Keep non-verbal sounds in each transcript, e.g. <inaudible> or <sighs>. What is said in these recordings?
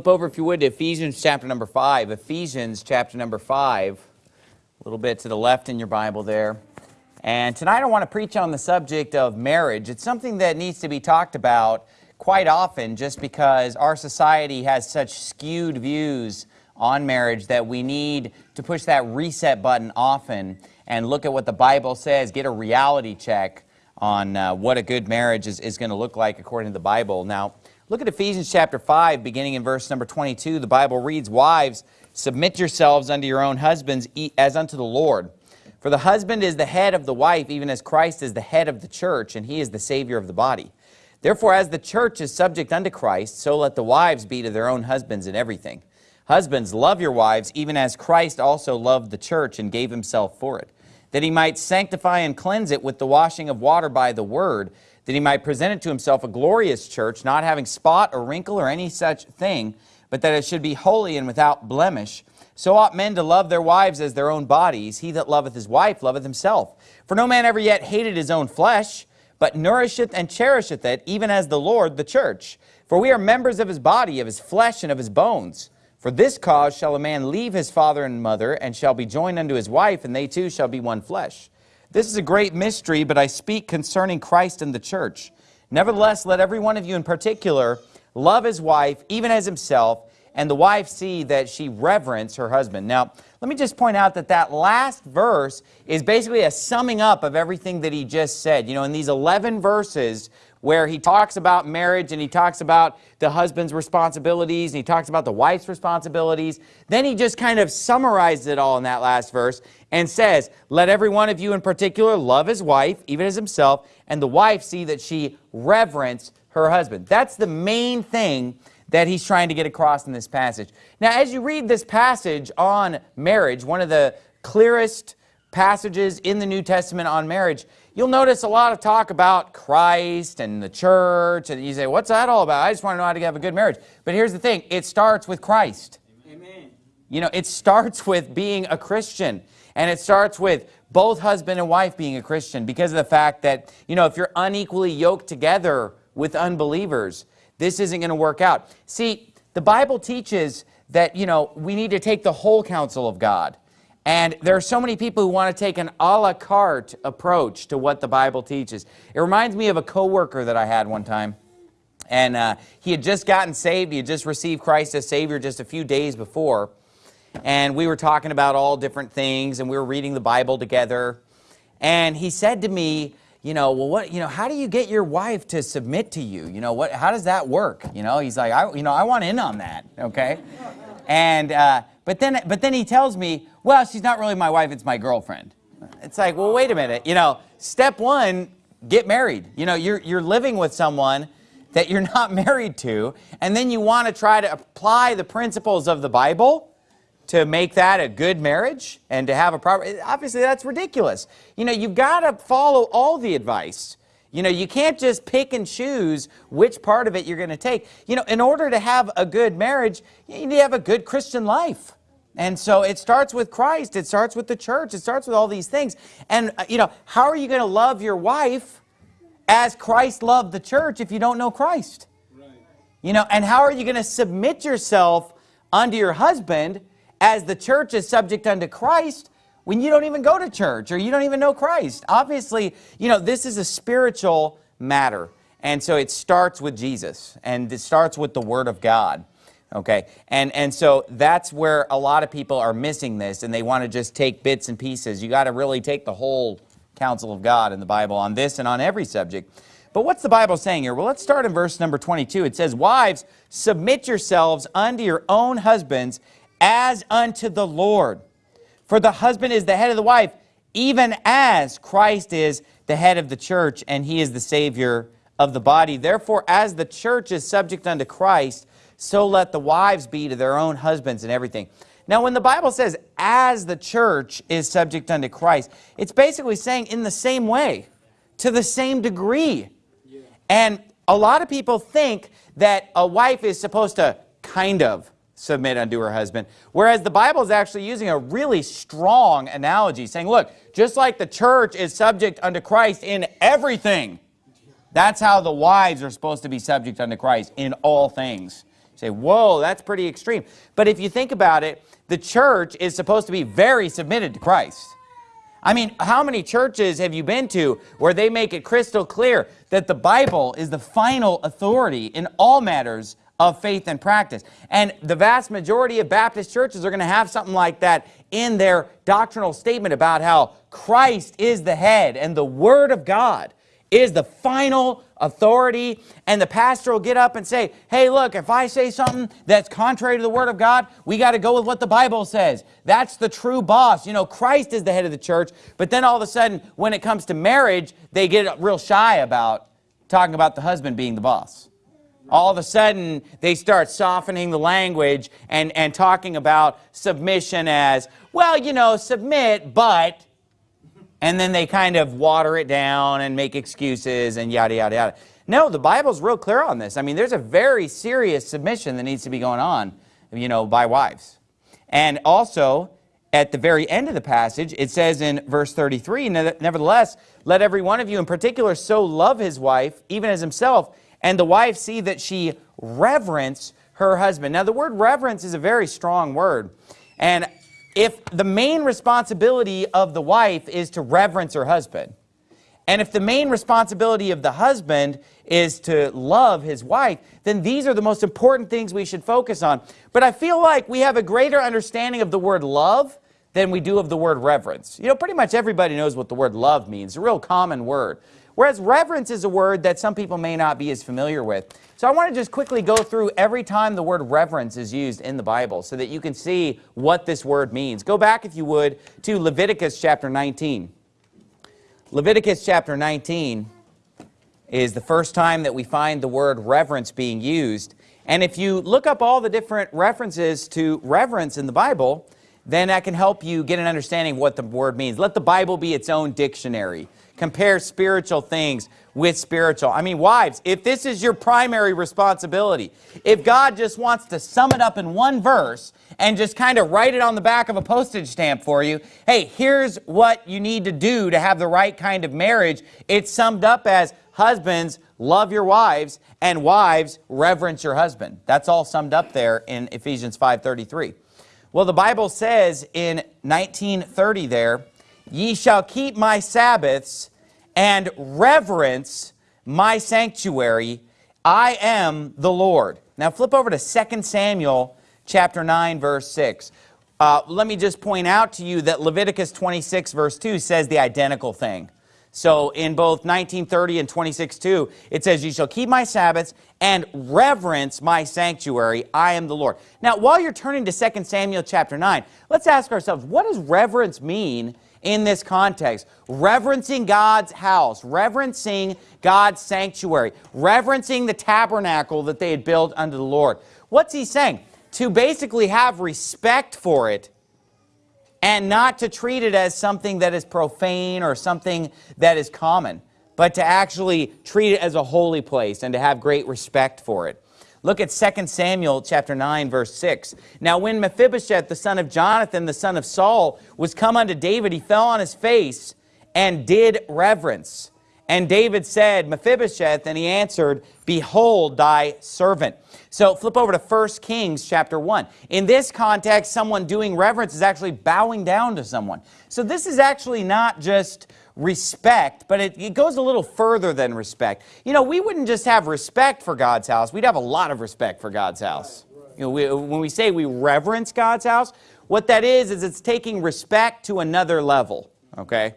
Flip over, if you would, to Ephesians chapter number 5. Ephesians chapter number 5, a little bit to the left in your Bible there. And tonight I want to preach on the subject of marriage. It's something that needs to be talked about quite often just because our society has such skewed views on marriage that we need to push that reset button often and look at what the Bible says, get a reality check on uh, what a good marriage is, is going to look like according to the Bible. Now, look at Ephesians chapter 5, beginning in verse number 22. The Bible reads, Wives, submit yourselves unto your own husbands as unto the Lord. For the husband is the head of the wife, even as Christ is the head of the church, and he is the Savior of the body. Therefore, as the church is subject unto Christ, so let the wives be to their own husbands in everything. Husbands, love your wives, even as Christ also loved the church and gave himself for it that he might sanctify and cleanse it with the washing of water by the word, that he might present it to himself a glorious church, not having spot or wrinkle or any such thing, but that it should be holy and without blemish. So ought men to love their wives as their own bodies. He that loveth his wife loveth himself. For no man ever yet hated his own flesh, but nourisheth and cherisheth it, even as the Lord the church. For we are members of his body, of his flesh, and of his bones. For this cause shall a man leave his father and mother, and shall be joined unto his wife, and they two shall be one flesh. This is a great mystery, but I speak concerning Christ and the church. Nevertheless, let every one of you in particular love his wife, even as himself, and the wife see that she reverence her husband. Now, let me just point out that that last verse is basically a summing up of everything that he just said. You know, in these 11 verses, where he talks about marriage and he talks about the husband's responsibilities and he talks about the wife's responsibilities. Then he just kind of summarizes it all in that last verse and says, let every one of you in particular love his wife, even as himself, and the wife see that she reverence her husband. That's the main thing that he's trying to get across in this passage. Now, as you read this passage on marriage, one of the clearest passages in the New Testament on marriage, you'll notice a lot of talk about Christ and the church, and you say, what's that all about? I just want to know how to have a good marriage. But here's the thing, it starts with Christ. Amen. You know, it starts with being a Christian, and it starts with both husband and wife being a Christian because of the fact that, you know, if you're unequally yoked together with unbelievers, this isn't going to work out. See, the Bible teaches that, you know, we need to take the whole counsel of God. And there are so many people who want to take an a la carte approach to what the Bible teaches. It reminds me of a coworker that I had one time. And uh, he had just gotten saved. He had just received Christ as Savior just a few days before. And we were talking about all different things, and we were reading the Bible together. And he said to me, you know, well, what, you know, how do you get your wife to submit to you? You know, what, how does that work? You know, he's like, I, you know, I want in on that, okay? And, uh, but then, but then he tells me, well, she's not really my wife, it's my girlfriend. It's like, well, wait a minute. You know, step one, get married. You know, you're, you're living with someone that you're <laughs> not married to, and then you want to try to apply the principles of the Bible to make that a good marriage and to have a proper, obviously that's ridiculous. You know, you've got to follow all the advice. You know, you can't just pick and choose which part of it you're going to take. You know, in order to have a good marriage, you need to have a good Christian life. And so it starts with Christ. It starts with the church. It starts with all these things. And, uh, you know, how are you going to love your wife as Christ loved the church if you don't know Christ? Right. You know, and how are you going to submit yourself unto your husband as the church is subject unto Christ when you don't even go to church or you don't even know Christ? Obviously, you know, this is a spiritual matter. And so it starts with Jesus and it starts with the Word of God. Okay, and, and so that's where a lot of people are missing this and they want to just take bits and pieces. You got to really take the whole counsel of God in the Bible on this and on every subject. But what's the Bible saying here? Well, let's start in verse number 22. It says, Wives, submit yourselves unto your own husbands as unto the Lord. For the husband is the head of the wife, even as Christ is the head of the church, and he is the Savior of the body. Therefore, as the church is subject unto Christ, so let the wives be to their own husbands and everything. Now, when the Bible says, as the church is subject unto Christ, it's basically saying in the same way, to the same degree. Yeah. And a lot of people think that a wife is supposed to kind of submit unto her husband, whereas the Bible is actually using a really strong analogy, saying, look, just like the church is subject unto Christ in everything, that's how the wives are supposed to be subject unto Christ in all things. say, whoa, that's pretty extreme. But if you think about it, the church is supposed to be very submitted to Christ. I mean, how many churches have you been to where they make it crystal clear that the Bible is the final authority in all matters of faith and practice? And the vast majority of Baptist churches are going to have something like that in their doctrinal statement about how Christ is the head and the Word of God is the final authority and the pastor will get up and say, hey, look, if I say something that's contrary to the Word of God, we got to go with what the Bible says. That's the true boss. You know, Christ is the head of the church, but then all of a sudden, when it comes to marriage, they get real shy about talking about the husband being the boss. All of a sudden, they start softening the language and, and talking about submission as, well, you know, submit, but and then they kind of water it down and make excuses and yada, yada, yada. No, the Bible's real clear on this. I mean, there's a very serious submission that needs to be going on, you know, by wives. And also, at the very end of the passage, it says in verse 33, Nevertheless, let every one of you in particular so love his wife, even as himself, and the wife see that she reverence her husband. Now, the word reverence is a very strong word. And if the main responsibility of the wife is to reverence her husband, and if the main responsibility of the husband is to love his wife, then these are the most important things we should focus on. But I feel like we have a greater understanding of the word love than we do of the word reverence. You know, pretty much everybody knows what the word love means. A real common word. Whereas reverence is a word that some people may not be as familiar with. So I want to just quickly go through every time the word reverence is used in the Bible so that you can see what this word means. Go back, if you would, to Leviticus chapter 19. Leviticus chapter 19 is the first time that we find the word reverence being used. And if you look up all the different references to reverence in the Bible, then that can help you get an understanding of what the word means. Let the Bible be its own dictionary compare spiritual things with spiritual. I mean, wives, if this is your primary responsibility, if God just wants to sum it up in one verse and just kind of write it on the back of a postage stamp for you, hey, here's what you need to do to have the right kind of marriage, it's summed up as husbands, love your wives, and wives, reverence your husband. That's all summed up there in Ephesians 5.33. Well, the Bible says in 1930 there, Ye shall keep my Sabbaths and reverence my sanctuary. I am the Lord. Now flip over to 2 Samuel chapter 9, verse 6. Uh, let me just point out to you that Leviticus 26, verse 2 says the identical thing. So in both 1930 and 26.2, it says, You shall keep my Sabbaths and reverence my sanctuary. I am the Lord. Now, while you're turning to 2 Samuel chapter 9, let's ask ourselves, what does reverence mean in this context. Reverencing God's house, reverencing God's sanctuary, reverencing the tabernacle that they had built unto the Lord. What's he saying? To basically have respect for it and not to treat it as something that is profane or something that is common, but to actually treat it as a holy place and to have great respect for it. Look at 2 Samuel chapter 9, verse 6. Now when Mephibosheth, the son of Jonathan, the son of Saul, was come unto David, he fell on his face and did reverence. And David said, Mephibosheth, and he answered, Behold thy servant. So flip over to 1 Kings chapter 1. In this context, someone doing reverence is actually bowing down to someone. So this is actually not just respect, but it, it, goes a little further than respect. You know, we wouldn't just have respect for God's house, we'd have a lot of respect for God's house. You know, we, when we say we reverence God's house, what that is, is it's taking respect to another level, okay?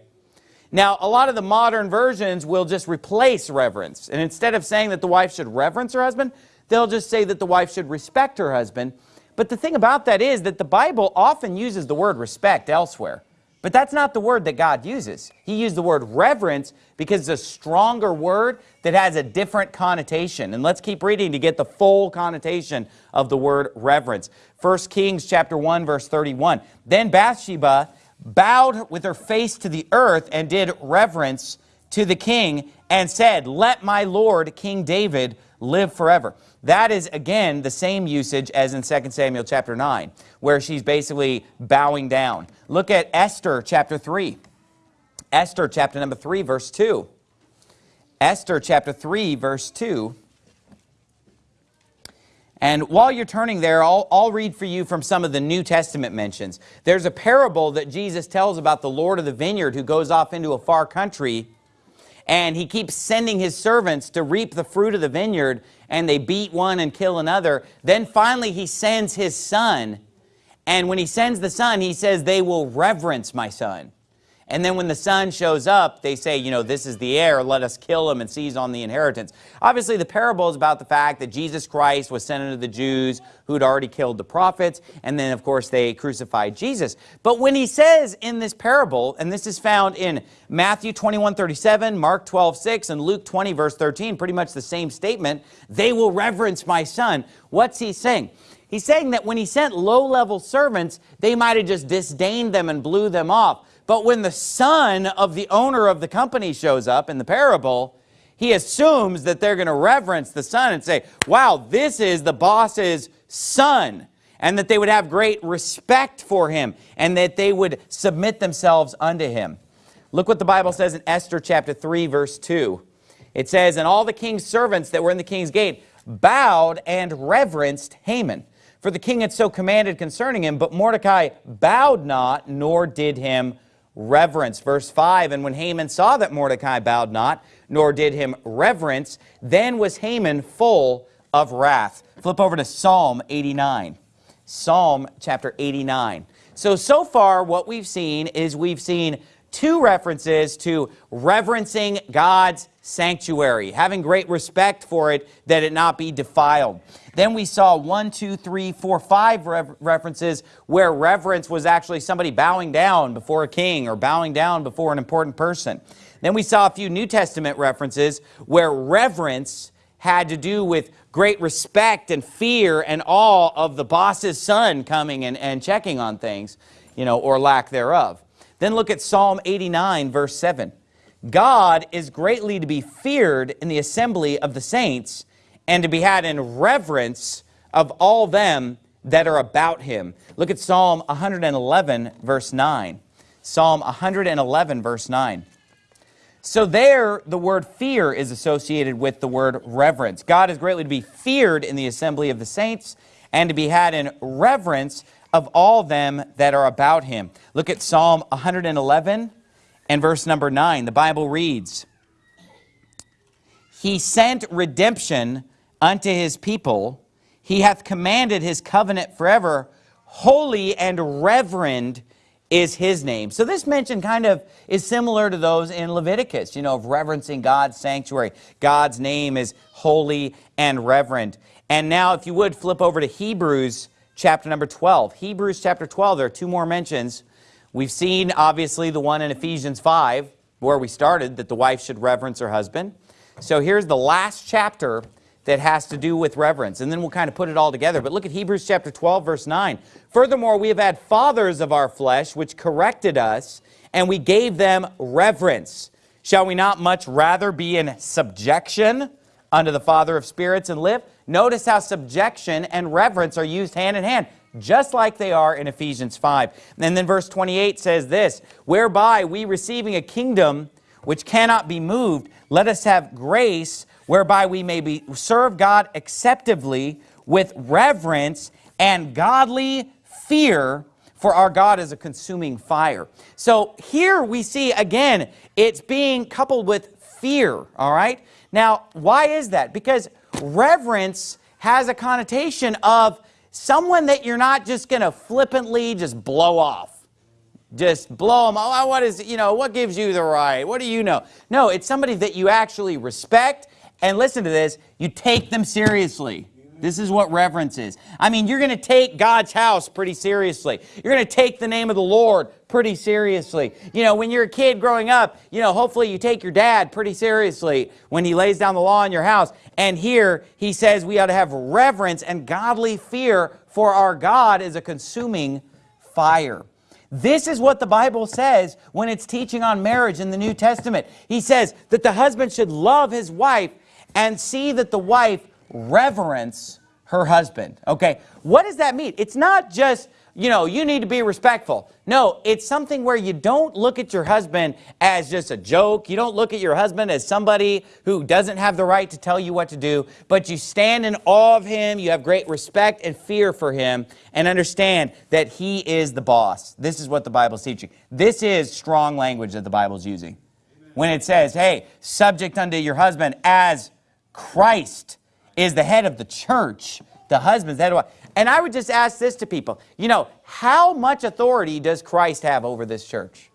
Now, a lot of the modern versions will just replace reverence. And instead of saying that the wife should reverence her husband, they'll just say that the wife should respect her husband. But the thing about that is that the Bible often uses the word respect elsewhere. But that's not the word that God uses. He used the word reverence because it's a stronger word that has a different connotation. And let's keep reading to get the full connotation of the word reverence. 1 Kings chapter 1 verse 31. Then Bathsheba bowed with her face to the earth and did reverence to the king and said, Let my Lord King David live forever. That is, again, the same usage as in 2 Samuel chapter 9, where she's basically bowing down. Look at Esther chapter 3. Esther chapter number 3, verse 2. Esther chapter 3, verse 2. And while you're turning there, I'll, I'll read for you from some of the New Testament mentions. There's a parable that Jesus tells about the Lord of the vineyard who goes off into a far country and he keeps sending his servants to reap the fruit of the vineyard and they beat one and kill another. Then finally he sends his son and when he sends the son, he says, they will reverence my son. And then when the son shows up, they say, you know, this is the heir, let us kill him and seize on the inheritance. Obviously, the parable is about the fact that Jesus Christ was sent unto the Jews who'd already killed the prophets, and then, of course, they crucified Jesus. But when he says in this parable, and this is found in Matthew 21, 37, Mark 12, 6, and Luke 20, verse 13, pretty much the same statement, they will reverence my son. What's he saying? He's saying that when he sent low-level servants, they might have just disdained them and blew them off. But when the son of the owner of the company shows up in the parable, he assumes that they're going to reverence the son and say, wow, this is the boss's son. And that they would have great respect for him and that they would submit themselves unto him. Look what the Bible says in Esther chapter 3, verse 2. It says, And all the king's servants that were in the king's gate bowed and reverenced Haman. For the king had so commanded concerning him, but Mordecai bowed not, nor did him reverence. Verse 5, And when Haman saw that Mordecai bowed not, nor did him reverence, then was Haman full of wrath. Flip over to Psalm 89. Psalm chapter 89. So, so far what we've seen is we've seen two references to reverencing God's sanctuary, having great respect for it that it not be defiled. Then we saw one, two, three, four, five references where reverence was actually somebody bowing down before a king or bowing down before an important person. Then we saw a few New Testament references where reverence had to do with great respect and fear and awe of the boss's son coming and, and checking on things, you know, or lack thereof. Then look at Psalm 89, verse 7. God is greatly to be feared in the assembly of the saints and to be had in reverence of all them that are about him. Look at Psalm 111, verse 9. Psalm 111, verse 9. So there, the word fear is associated with the word reverence. God is greatly to be feared in the assembly of the saints and to be had in reverence of all them that are about him. Look at Psalm 111 and verse number 9. The Bible reads, He sent redemption unto his people. He hath commanded his covenant forever. Holy and reverend is his name. So this mention kind of is similar to those in Leviticus, you know, of reverencing God's sanctuary. God's name is holy and reverend. And now if you would flip over to Hebrews chapter number 12. Hebrews chapter 12, there are two more mentions. We've seen obviously the one in Ephesians 5 where we started that the wife should reverence her husband. So here's the last chapter that has to do with reverence. And then we'll kind of put it all together. But look at Hebrews chapter 12, verse 9. Furthermore, we have had fathers of our flesh, which corrected us, and we gave them reverence. Shall we not much rather be in subjection unto the Father of spirits and live? Notice how subjection and reverence are used hand in hand, just like they are in Ephesians 5. And then verse 28 says this, Whereby we receiving a kingdom which cannot be moved, let us have grace whereby we may be, serve God acceptably with reverence and godly fear, for our God is a consuming fire. So here we see, again, it's being coupled with fear, all right? Now, why is that? Because reverence has a connotation of someone that you're not just going to flippantly just blow off just blow them. Oh, what is, you know, what gives you the right? What do you know? No, it's somebody that you actually respect and listen to this, you take them seriously. This is what reverence is. I mean, you're going to take God's house pretty seriously. You're going to take the name of the Lord pretty seriously. You know, when you're a kid growing up, you know, hopefully you take your dad pretty seriously when he lays down the law in your house. And here he says we ought to have reverence and godly fear for our God is a consuming fire. This is what the Bible says when it's teaching on marriage in the New Testament. He says that the husband should love his wife and see that the wife reverence her husband. Okay, what does that mean? It's not just, you know, you need to be respectful. No, it's something where you don't look at your husband as just a joke. You don't look at your husband as somebody who doesn't have the right to tell you what to do, but you stand in awe of him. You have great respect and fear for him and understand that he is the boss. This is what the Bible's teaching. This is strong language that the Bible's using. When it says, hey, subject unto your husband as Christ is the head of the church, the husband's the head of And I would just ask this to people, you know, how much authority does Christ have over this church?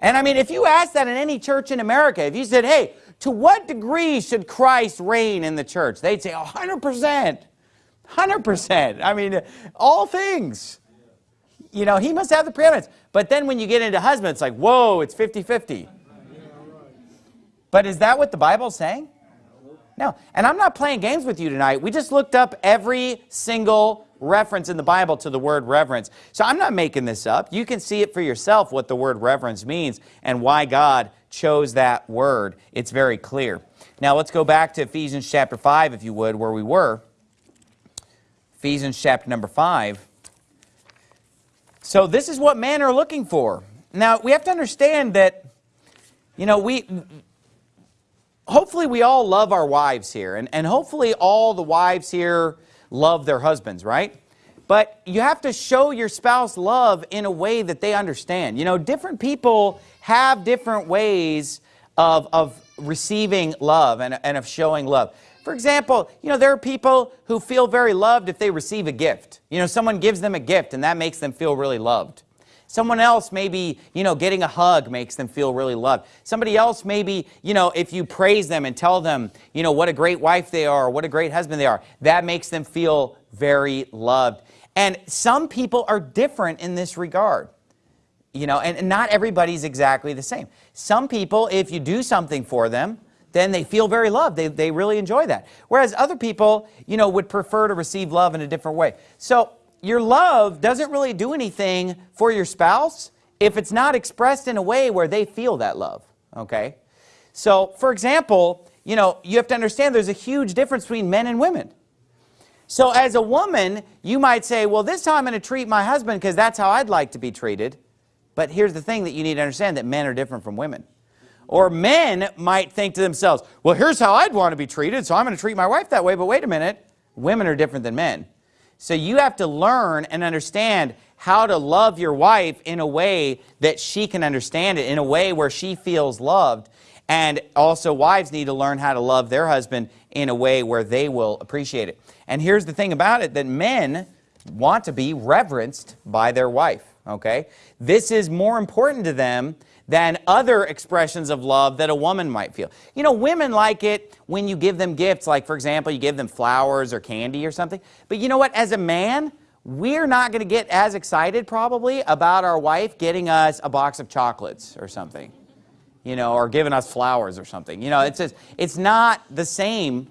And I mean, if you ask that in any church in America, if you said, hey, to what degree should Christ reign in the church? They'd say 100%. 100%. I mean, all things. You know, he must have the preeminence. But then when you get into husband, it's like, whoa, it's 50-50. But is that what the Bible's saying? No. And I'm not playing games with you tonight. We just looked up every single reference in the Bible to the word reverence. So I'm not making this up. You can see it for yourself what the word reverence means and why God chose that word. It's very clear. Now let's go back to Ephesians chapter 5, if you would, where we were. Ephesians chapter number 5. So this is what men are looking for. Now, we have to understand that, you know, we hopefully we all love our wives here, and, and hopefully all the wives here love their husbands, right? But you have to show your spouse love in a way that they understand. You know, different people have different ways of, of receiving love and, and of showing love. For example, you know, there are people who feel very loved if they receive a gift. You know, someone gives them a gift and that makes them feel really loved. Someone else maybe, you know, getting a hug makes them feel really loved. Somebody else maybe, you know, if you praise them and tell them, you know, what a great wife they are, what a great husband they are, that makes them feel very loved. And some people are different in this regard. You know, and, and not everybody's exactly the same. Some people, if you do something for them, then they feel very loved. They, they really enjoy that. Whereas other people, you know, would prefer to receive love in a different way. So your love doesn't really do anything for your spouse if it's not expressed in a way where they feel that love, okay? So, for example, you know, you have to understand there's a huge difference between men and women. So as a woman, you might say, well, this time I'm going to treat my husband because that's how I'd like to be treated. But here's the thing that you need to understand, that men are different from women. Or men might think to themselves, well, here's how I'd want to be treated, so I'm going to treat my wife that way. But wait a minute, women are different than men. So you have to learn and understand how to love your wife in a way that she can understand it, in a way where she feels loved. And also wives need to learn how to love their husband in a way where they will appreciate it. And here's the thing about it, that men want to be reverenced by their wife, okay? This is more important to them than other expressions of love that a woman might feel. You know, women like it when you give them gifts, like for example, you give them flowers or candy or something. But you know what, as a man, we're not going to get as excited probably about our wife getting us a box of chocolates or something, you know, or giving us flowers or something. You know, it's, just, it's not the same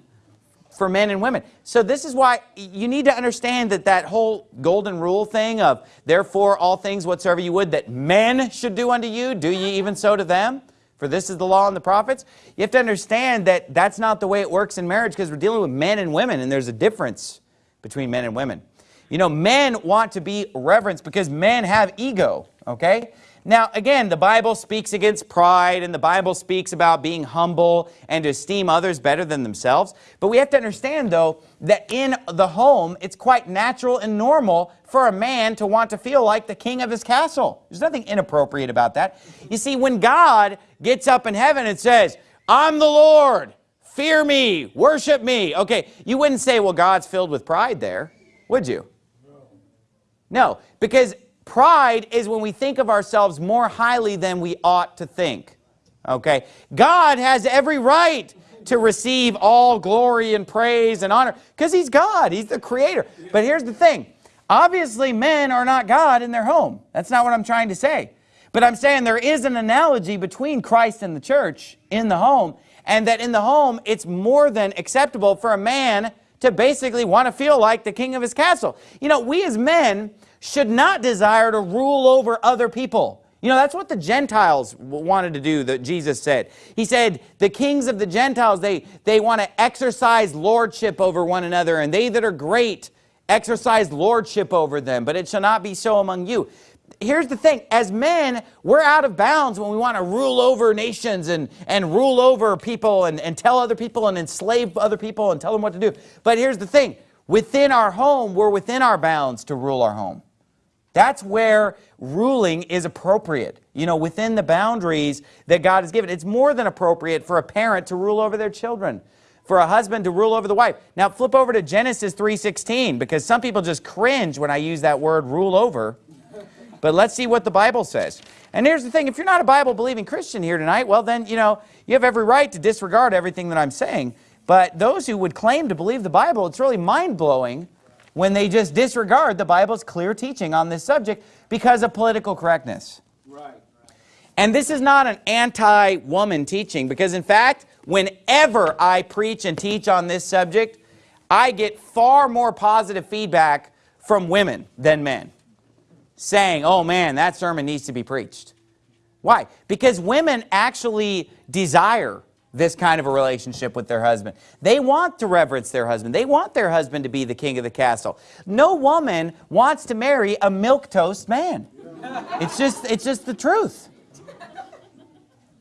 for men and women. So this is why you need to understand that that whole golden rule thing of therefore all things whatsoever you would that men should do unto you, do ye even so to them? For this is the law and the prophets. You have to understand that that's not the way it works in marriage because we're dealing with men and women and there's a difference between men and women. You know, men want to be reverenced because men have ego, okay? Now, again, the Bible speaks against pride and the Bible speaks about being humble and to esteem others better than themselves. But we have to understand, though, that in the home, it's quite natural and normal for a man to want to feel like the king of his castle. There's nothing inappropriate about that. You see, when God gets up in heaven and says, I'm the Lord, fear me, worship me. Okay, you wouldn't say, well, God's filled with pride there, would you? No, because Pride is when we think of ourselves more highly than we ought to think. Okay? God has every right to receive all glory and praise and honor because he's God. He's the creator. But here's the thing. Obviously, men are not God in their home. That's not what I'm trying to say. But I'm saying there is an analogy between Christ and the church in the home and that in the home, it's more than acceptable for a man to basically want to feel like the king of his castle. You know, we as men should not desire to rule over other people. You know, that's what the Gentiles wanted to do, that Jesus said. He said, the kings of the Gentiles, they, they want to exercise lordship over one another, and they that are great exercise lordship over them, but it shall not be so among you. Here's the thing, as men, we're out of bounds when we want to rule over nations and, and rule over people and, and tell other people and enslave other people and tell them what to do. But here's the thing, within our home, we're within our bounds to rule our home. That's where ruling is appropriate, you know, within the boundaries that God has given. It's more than appropriate for a parent to rule over their children, for a husband to rule over the wife. Now flip over to Genesis 3.16 because some people just cringe when I use that word rule over. But let's see what the Bible says. And here's the thing, if you're not a Bible-believing Christian here tonight, well then, you know, you have every right to disregard everything that I'm saying. But those who would claim to believe the Bible, it's really mind-blowing when they just disregard the Bible's clear teaching on this subject because of political correctness. Right. And this is not an anti-woman teaching because in fact, whenever I preach and teach on this subject, I get far more positive feedback from women than men saying, oh man, that sermon needs to be preached. Why? Because women actually desire this kind of a relationship with their husband. They want to reverence their husband. They want their husband to be the king of the castle. No woman wants to marry a milquetoast man. It's just, it's just the truth.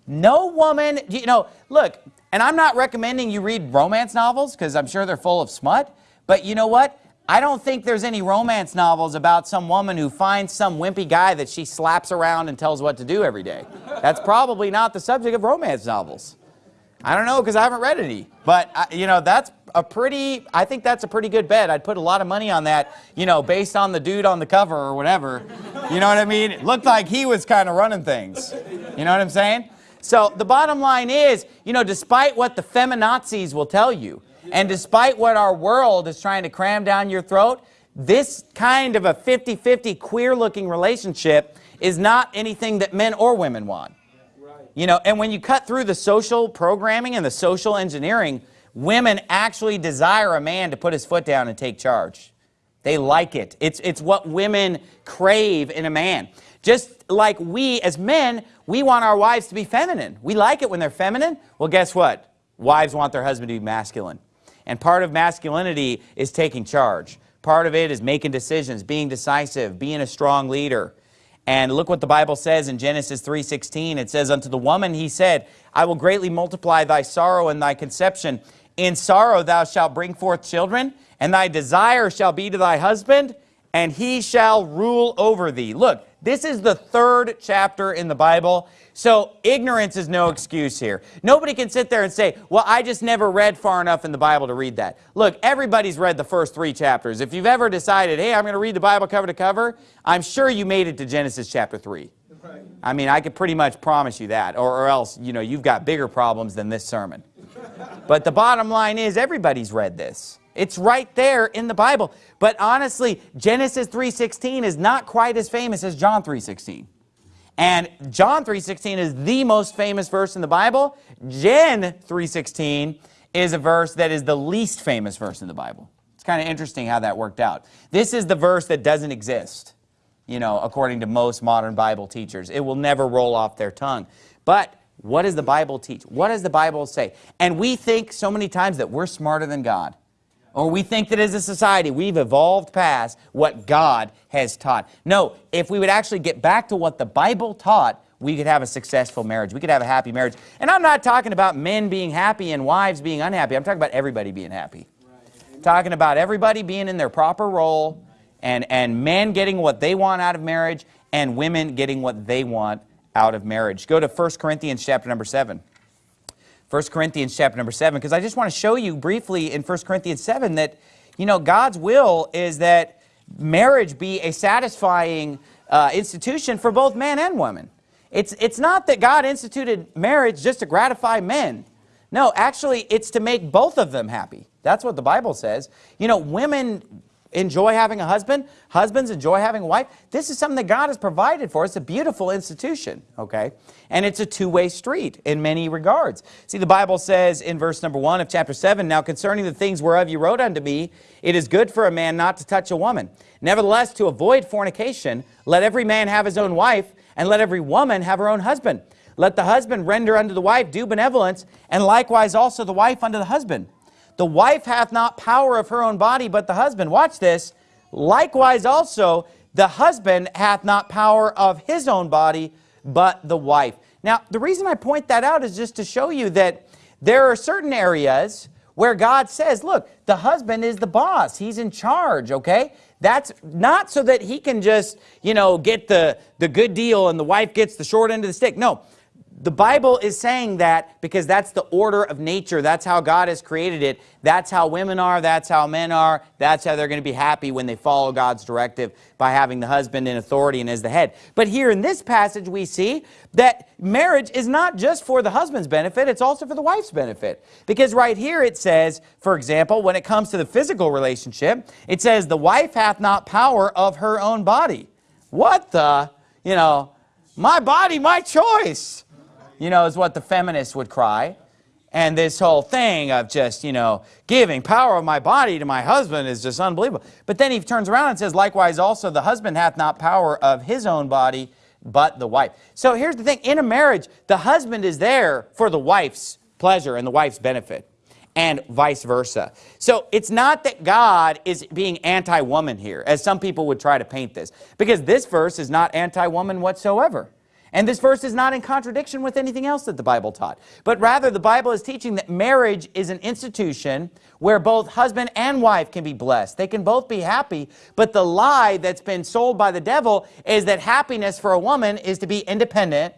No woman, you know, look, and I'm not recommending you read romance novels because I'm sure they're full of smut, but you know what? I don't think there's any romance novels about some woman who finds some wimpy guy that she slaps around and tells what to do every day. That's probably not the subject of romance novels. I don't know because I haven't read any. But, uh, you know, that's a pretty, I think that's a pretty good bet. I'd put a lot of money on that, you know, based on the dude on the cover or whatever. You know what I mean? It looked like he was kind of running things. You know what I'm saying? So the bottom line is, you know, despite what the feminazis will tell you, and despite what our world is trying to cram down your throat, this kind of a 50-50 queer-looking relationship is not anything that men or women want. You know, and when you cut through the social programming and the social engineering, women actually desire a man to put his foot down and take charge. They like it. It's, it's what women crave in a man. Just like we, as men, we want our wives to be feminine. We like it when they're feminine. Well, guess what? Wives want their husband to be masculine. And part of masculinity is taking charge. Part of it is making decisions, being decisive, being a strong leader. And look what the Bible says in Genesis 3.16. It says, Unto the woman he said, I will greatly multiply thy sorrow and thy conception. In sorrow thou shalt bring forth children, and thy desire shall be to thy husband, and he shall rule over thee. Look, this is the third chapter in the Bible. So ignorance is no excuse here. Nobody can sit there and say, well, I just never read far enough in the Bible to read that. Look, everybody's read the first three chapters. If you've ever decided, hey, I'm going to read the Bible cover to cover, I'm sure you made it to Genesis chapter 3. Right. I mean, I could pretty much promise you that, or, or else, you know, you've got bigger problems than this sermon. <laughs> but the bottom line is everybody's read this. It's right there in the Bible. But honestly, Genesis 3.16 is not quite as famous as John 3.16. And John 3.16 is the most famous verse in the Bible. Gen 3.16 is a verse that is the least famous verse in the Bible. It's kind of interesting how that worked out. This is the verse that doesn't exist, you know, according to most modern Bible teachers. It will never roll off their tongue. But what does the Bible teach? What does the Bible say? And we think so many times that we're smarter than God. Or we think that as a society, we've evolved past what God has taught. No, if we would actually get back to what the Bible taught, we could have a successful marriage. We could have a happy marriage. And I'm not talking about men being happy and wives being unhappy. I'm talking about everybody being happy. Right. Talking about everybody being in their proper role and, and men getting what they want out of marriage and women getting what they want out of marriage. Go to 1 Corinthians chapter number 7. 1 Corinthians chapter number 7, because I just want to show you briefly in 1 Corinthians 7 that, you know, God's will is that marriage be a satisfying uh, institution for both man and woman. It's, it's not that God instituted marriage just to gratify men. No, actually, it's to make both of them happy. That's what the Bible says. You know, women, enjoy having a husband. Husbands enjoy having a wife. This is something that God has provided for. It's a beautiful institution, okay? And it's a two-way street in many regards. See, the Bible says in verse number 1 of chapter 7, Now concerning the things whereof you wrote unto me, it is good for a man not to touch a woman. Nevertheless, to avoid fornication, let every man have his own wife, and let every woman have her own husband. Let the husband render unto the wife due benevolence, and likewise also the wife unto the husband. The wife hath not power of her own body, but the husband. Watch this. Likewise also, the husband hath not power of his own body, but the wife. Now, the reason I point that out is just to show you that there are certain areas where God says, look, the husband is the boss. He's in charge, okay? That's not so that he can just, you know, get the, the good deal and the wife gets the short end of the stick. No, the Bible is saying that because that's the order of nature. That's how God has created it. That's how women are. That's how men are. That's how they're going to be happy when they follow God's directive by having the husband in authority and as the head. But here in this passage we see that marriage is not just for the husband's benefit, it's also for the wife's benefit. Because right here it says, for example, when it comes to the physical relationship, it says, the wife hath not power of her own body. What the, you know, my body, my choice you know, is what the feminists would cry. And this whole thing of just, you know, giving power of my body to my husband is just unbelievable. But then he turns around and says, likewise also the husband hath not power of his own body, but the wife. So here's the thing. In a marriage, the husband is there for the wife's pleasure and the wife's benefit and vice versa. So it's not that God is being anti-woman here, as some people would try to paint this, because this verse is not anti-woman whatsoever. And this verse is not in contradiction with anything else that the Bible taught. But rather, the Bible is teaching that marriage is an institution where both husband and wife can be blessed. They can both be happy. But the lie that's been sold by the devil is that happiness for a woman is to be independent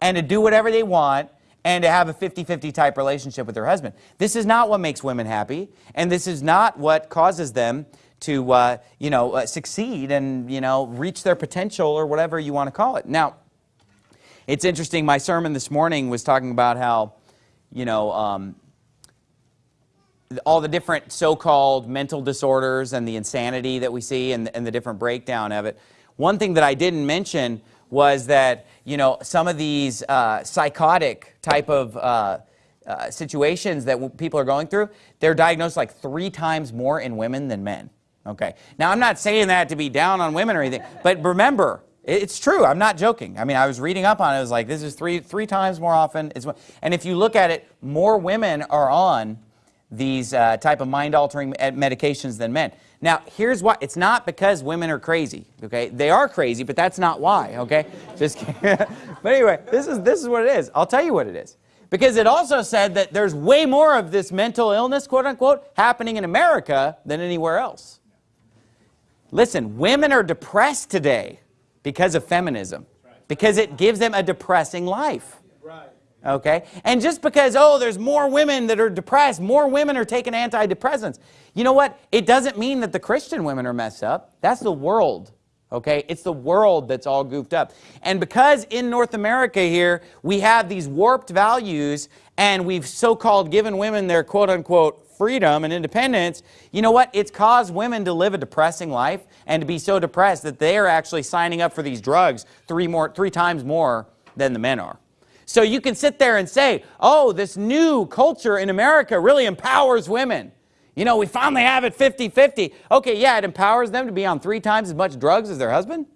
and to do whatever they want and to have a 50-50 type relationship with their husband. This is not what makes women happy, and this is not what causes them to, uh, you know, uh, succeed and, you know, reach their potential or whatever you want to call it. Now, it's interesting, my sermon this morning was talking about how, you know, um, all the different so-called mental disorders and the insanity that we see and, and the different breakdown of it. One thing that I didn't mention was that, you know, some of these uh, psychotic type of uh, uh, situations that people are going through, they're diagnosed like three times more in women than men. Okay. Now, I'm not saying that to be down on women or anything, but remember, it's true. I'm not joking. I mean, I was reading up on it. I was like, this is three, three times more often. and if you look at it, more women are on these uh, type of mind-altering medications than men. Now, here's why. It's not because women are crazy, okay? They are crazy, but that's not why, okay? <laughs> Just <laughs> But anyway, this is, this is what it is. I'll tell you what it is. Because it also said that there's way more of this mental illness, quote unquote, happening in America than anywhere else. Listen, women are depressed today because of feminism. Because it gives them a depressing life. Okay? And just because, oh, there's more women that are depressed, more women are taking antidepressants. You know what? It doesn't mean that the Christian women are messed up. That's the world. Okay? It's the world that's all goofed up. And because in North America here, we have these warped values and we've so-called given women their quote-unquote freedom and independence, you know what? It's caused women to live a depressing life and to be so depressed that they are actually signing up for these drugs three, more, three times more than the men are. So you can sit there and say, oh, this new culture in America really empowers women. You know, we finally have it 50-50. Okay, yeah, it empowers them to be on three times as much drugs as their husband?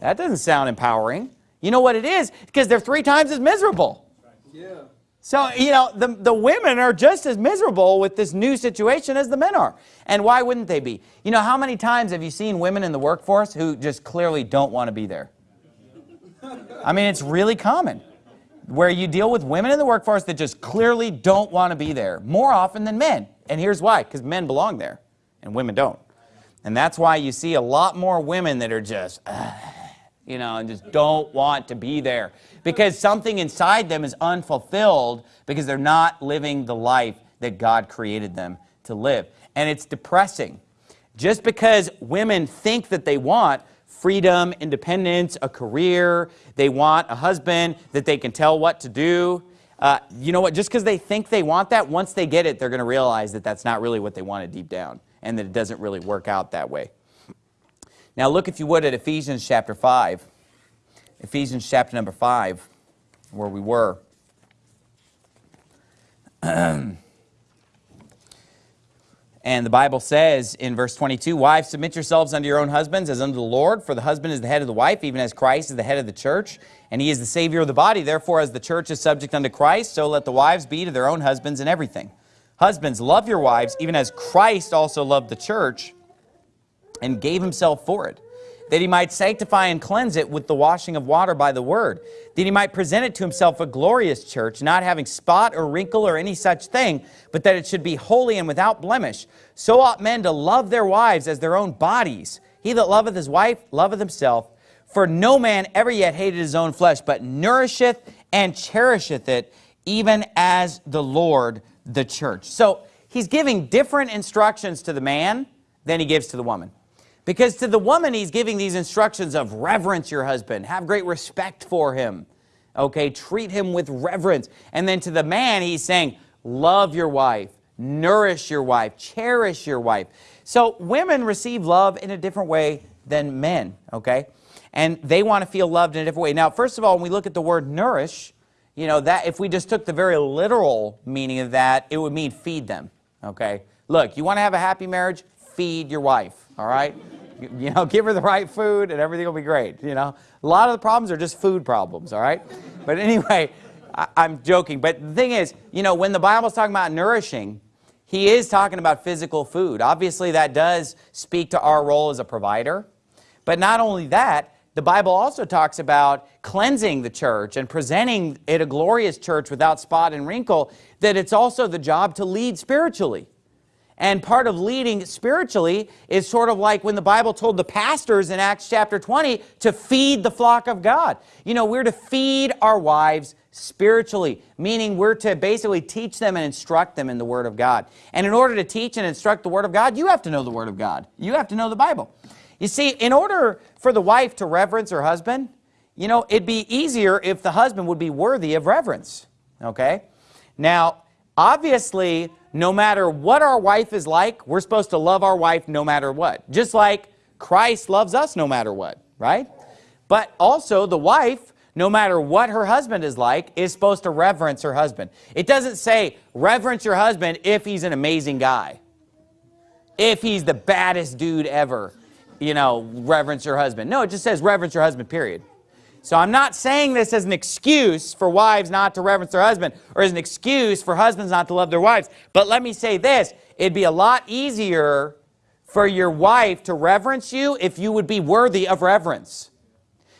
That doesn't sound empowering. You know what it is? Because they're three times as miserable. Yeah. So, you know, the, the women are just as miserable with this new situation as the men are. And why wouldn't they be? You know, how many times have you seen women in the workforce who just clearly don't want to be there? I mean, it's really common where you deal with women in the workforce that just clearly don't want to be there more often than men. And here's why, because men belong there and women don't. And that's why you see a lot more women that are just, uh, <sighs> you know, and just don't want to be there because something inside them is unfulfilled because they're not living the life that God created them to live. And it's depressing. Just because women think that they want freedom, independence, a career, they want a husband that they can tell what to do, uh, you know what, just because they think they want that, once they get it, they're going to realize that that's not really what they wanted deep down and that it doesn't really work out that way. Now look, if you would, at Ephesians chapter 5. Ephesians chapter number 5, where we were. <clears throat> And the Bible says in verse 22, Wives, submit yourselves unto your own husbands as unto the Lord, for the husband is the head of the wife, even as Christ is the head of the church, and he is the Savior of the body. Therefore, as the church is subject unto Christ, so let the wives be to their own husbands in everything. Husbands, love your wives, even as Christ also loved the church and gave himself for it, that he might sanctify and cleanse it with the washing of water by the word, that he might present it to himself a glorious church, not having spot or wrinkle or any such thing, but that it should be holy and without blemish. So ought men to love their wives as their own bodies. He that loveth his wife loveth himself. For no man ever yet hated his own flesh, but nourisheth and cherisheth it, even as the Lord the church. So he's giving different instructions to the man than he gives to the woman. Because to the woman, he's giving these instructions of reverence your husband, have great respect for him, okay, treat him with reverence. And then to the man, he's saying, love your wife, nourish your wife, cherish your wife. So women receive love in a different way than men, okay? And they want to feel loved in a different way. Now, first of all, when we look at the word nourish, you know, that if we just took the very literal meaning of that, it would mean feed them, okay? Look, you want to have a happy marriage? Feed your wife, all right? <laughs> You know, give her the right food and everything will be great, you know. A lot of the problems are just food problems, all right? But anyway, <laughs> I, am joking. But the thing is, you know, when the Bible's talking about nourishing, he is talking about physical food. Obviously, that does speak to our role as a provider. But not only that, the Bible also talks about cleansing the church and presenting it a glorious church without spot and wrinkle, that it's also the job to lead spiritually. And part of leading spiritually is sort of like when the Bible told the pastors in Acts chapter 20 to feed the flock of God. You know, we're to feed our wives spiritually, meaning we're to basically teach them and instruct them in the Word of God. And in order to teach and instruct the Word of God, you have to know the Word of God. You have to know the Bible. You see, in order for the wife to reverence her husband, you know, it'd be easier if the husband would be worthy of reverence, okay? Now, obviously, no matter what our wife is like, we're supposed to love our wife no matter what. Just like Christ loves us no matter what, right? But also the wife, no matter what her husband is like, is supposed to reverence her husband. It doesn't say reverence your husband if he's an amazing guy. If he's the baddest dude ever, you know, reverence your husband. No, it just says reverence your husband, period. So I'm not saying this as an excuse for wives not to reverence their husband or as an excuse for husbands not to love their wives. But let me say this, it'd be a lot easier for your wife to reverence you if you would be worthy of reverence.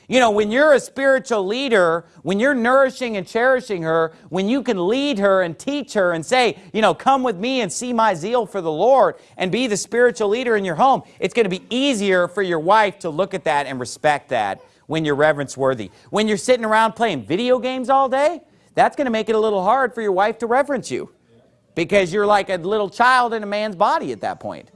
You know, when you're a spiritual leader, when you're nourishing and cherishing her, when you can lead her and teach her and say, you know, come with me and see my zeal for the Lord and be the spiritual leader in your home, it's going to be easier for your wife to look at that and respect that when you're reverence worthy. When you're sitting around playing video games all day, that's going to make it a little hard for your wife to reverence you because you're like a little child in a man's body at that point.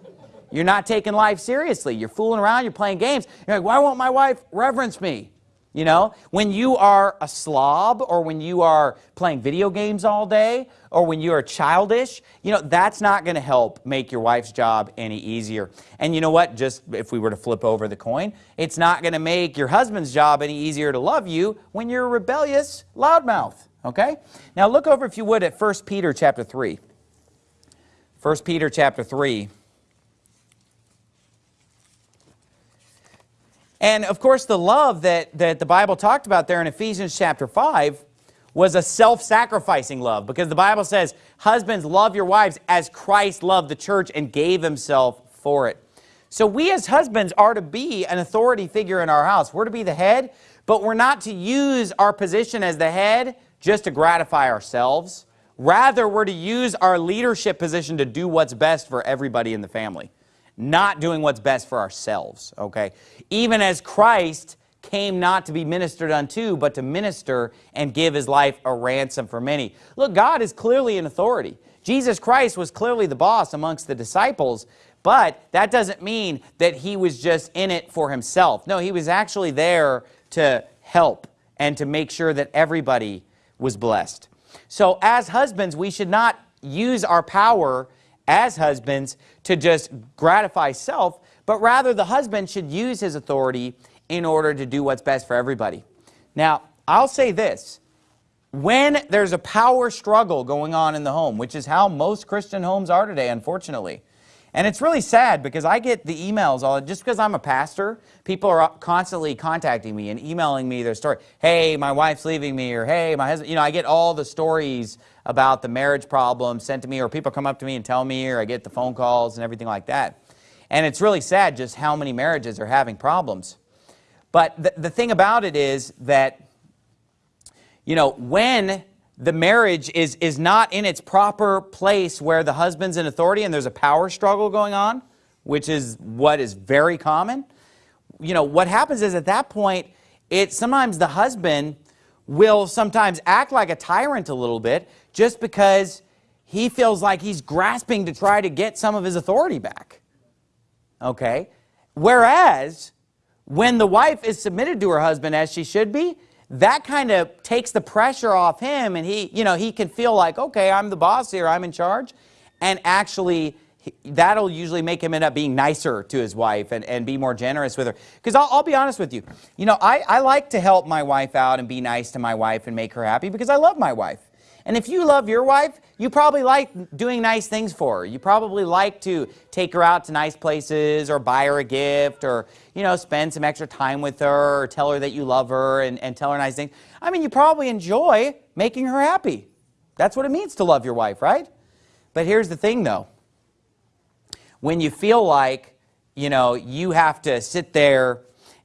You're not taking life seriously. You're fooling around, you're playing games. You're like, why won't my wife reverence me? You know, when you are a slob or when you are playing video games all day or when you are childish, you know, that's not going to help make your wife's job any easier. And you know what? Just if we were to flip over the coin, it's not going to make your husband's job any easier to love you when you're a rebellious loudmouth. Okay? Now look over, if you would, at 1 Peter chapter 3. 1 Peter chapter 3. And of course, the love that, that the Bible talked about there in Ephesians chapter 5 was a self-sacrificing love because the Bible says, husbands, love your wives as Christ loved the church and gave himself for it. So we as husbands are to be an authority figure in our house. We're to be the head, but we're not to use our position as the head just to gratify ourselves. Rather, we're to use our leadership position to do what's best for everybody in the family not doing what's best for ourselves, okay? Even as Christ came not to be ministered unto, but to minister and give his life a ransom for many. Look, God is clearly an authority. Jesus Christ was clearly the boss amongst the disciples, but that doesn't mean that he was just in it for himself. No, he was actually there to help and to make sure that everybody was blessed. So as husbands, we should not use our power as husbands to just gratify self, but rather the husband should use his authority in order to do what's best for everybody. Now, I'll say this. When there's a power struggle going on in the home, which is how most Christian homes are today, unfortunately, and it's really sad because I get the emails, all just because I'm a pastor, people are constantly contacting me and emailing me their story. Hey, my wife's leaving me, or hey, my husband, you know, I get all the stories about the marriage problem sent to me, or people come up to me and tell me, or I get the phone calls and everything like that. And it's really sad just how many marriages are having problems. But the, the thing about it is that, you know, when the marriage is, is not in its proper place where the husband's in authority and there's a power struggle going on, which is what is very common, you know, what happens is at that point, it sometimes the husband will sometimes act like a tyrant a little bit just because he feels like he's grasping to try to get some of his authority back. Okay? Whereas, when the wife is submitted to her husband as she should be, that kind of takes the pressure off him and he, you know, he can feel like, okay, I'm the boss here, I'm in charge. And actually, that'll usually make him end up being nicer to his wife and, and be more generous with her. Because I'll, I'll, be honest with you, you know, I, I like to help my wife out and be nice to my wife and make her happy because I love my wife. And if you love your wife, you probably like doing nice things for her. You probably like to take her out to nice places or buy her a gift or, you know, spend some extra time with her or tell her that you love her and, and tell her nice things. I mean, you probably enjoy making her happy. That's what it means to love your wife, right? But here's the thing, though. When you feel like, you know, you have to sit there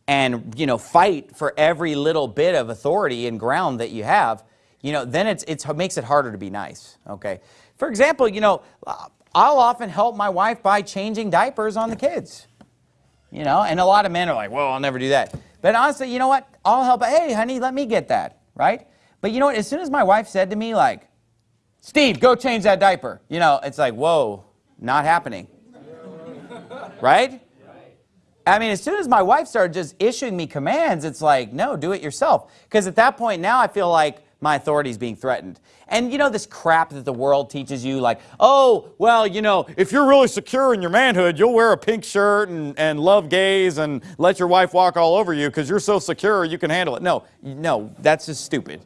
and, you know, fight for every little bit of authority and ground that you have, you know, then it's, it's, it makes it harder to be nice, okay? For example, you know, I'll often help my wife by changing diapers on the kids, you know, and a lot of men are like, well, I'll never do that. But honestly, you know what? I'll help, hey, honey, let me get that, right? But you know what? As soon as my wife said to me, like, Steve, go change that diaper, you know, it's like, whoa, not happening, right? I mean, as soon as my wife started just issuing me commands, it's like, no, do it yourself. Because at that point now I feel like my authority is being threatened. And you know this crap that the world teaches you like, oh, well, you know, if you're really secure in your manhood, you'll wear a pink shirt and, and love gays and let your wife walk all over you because you're so secure you can handle it. No, no, that's just stupid.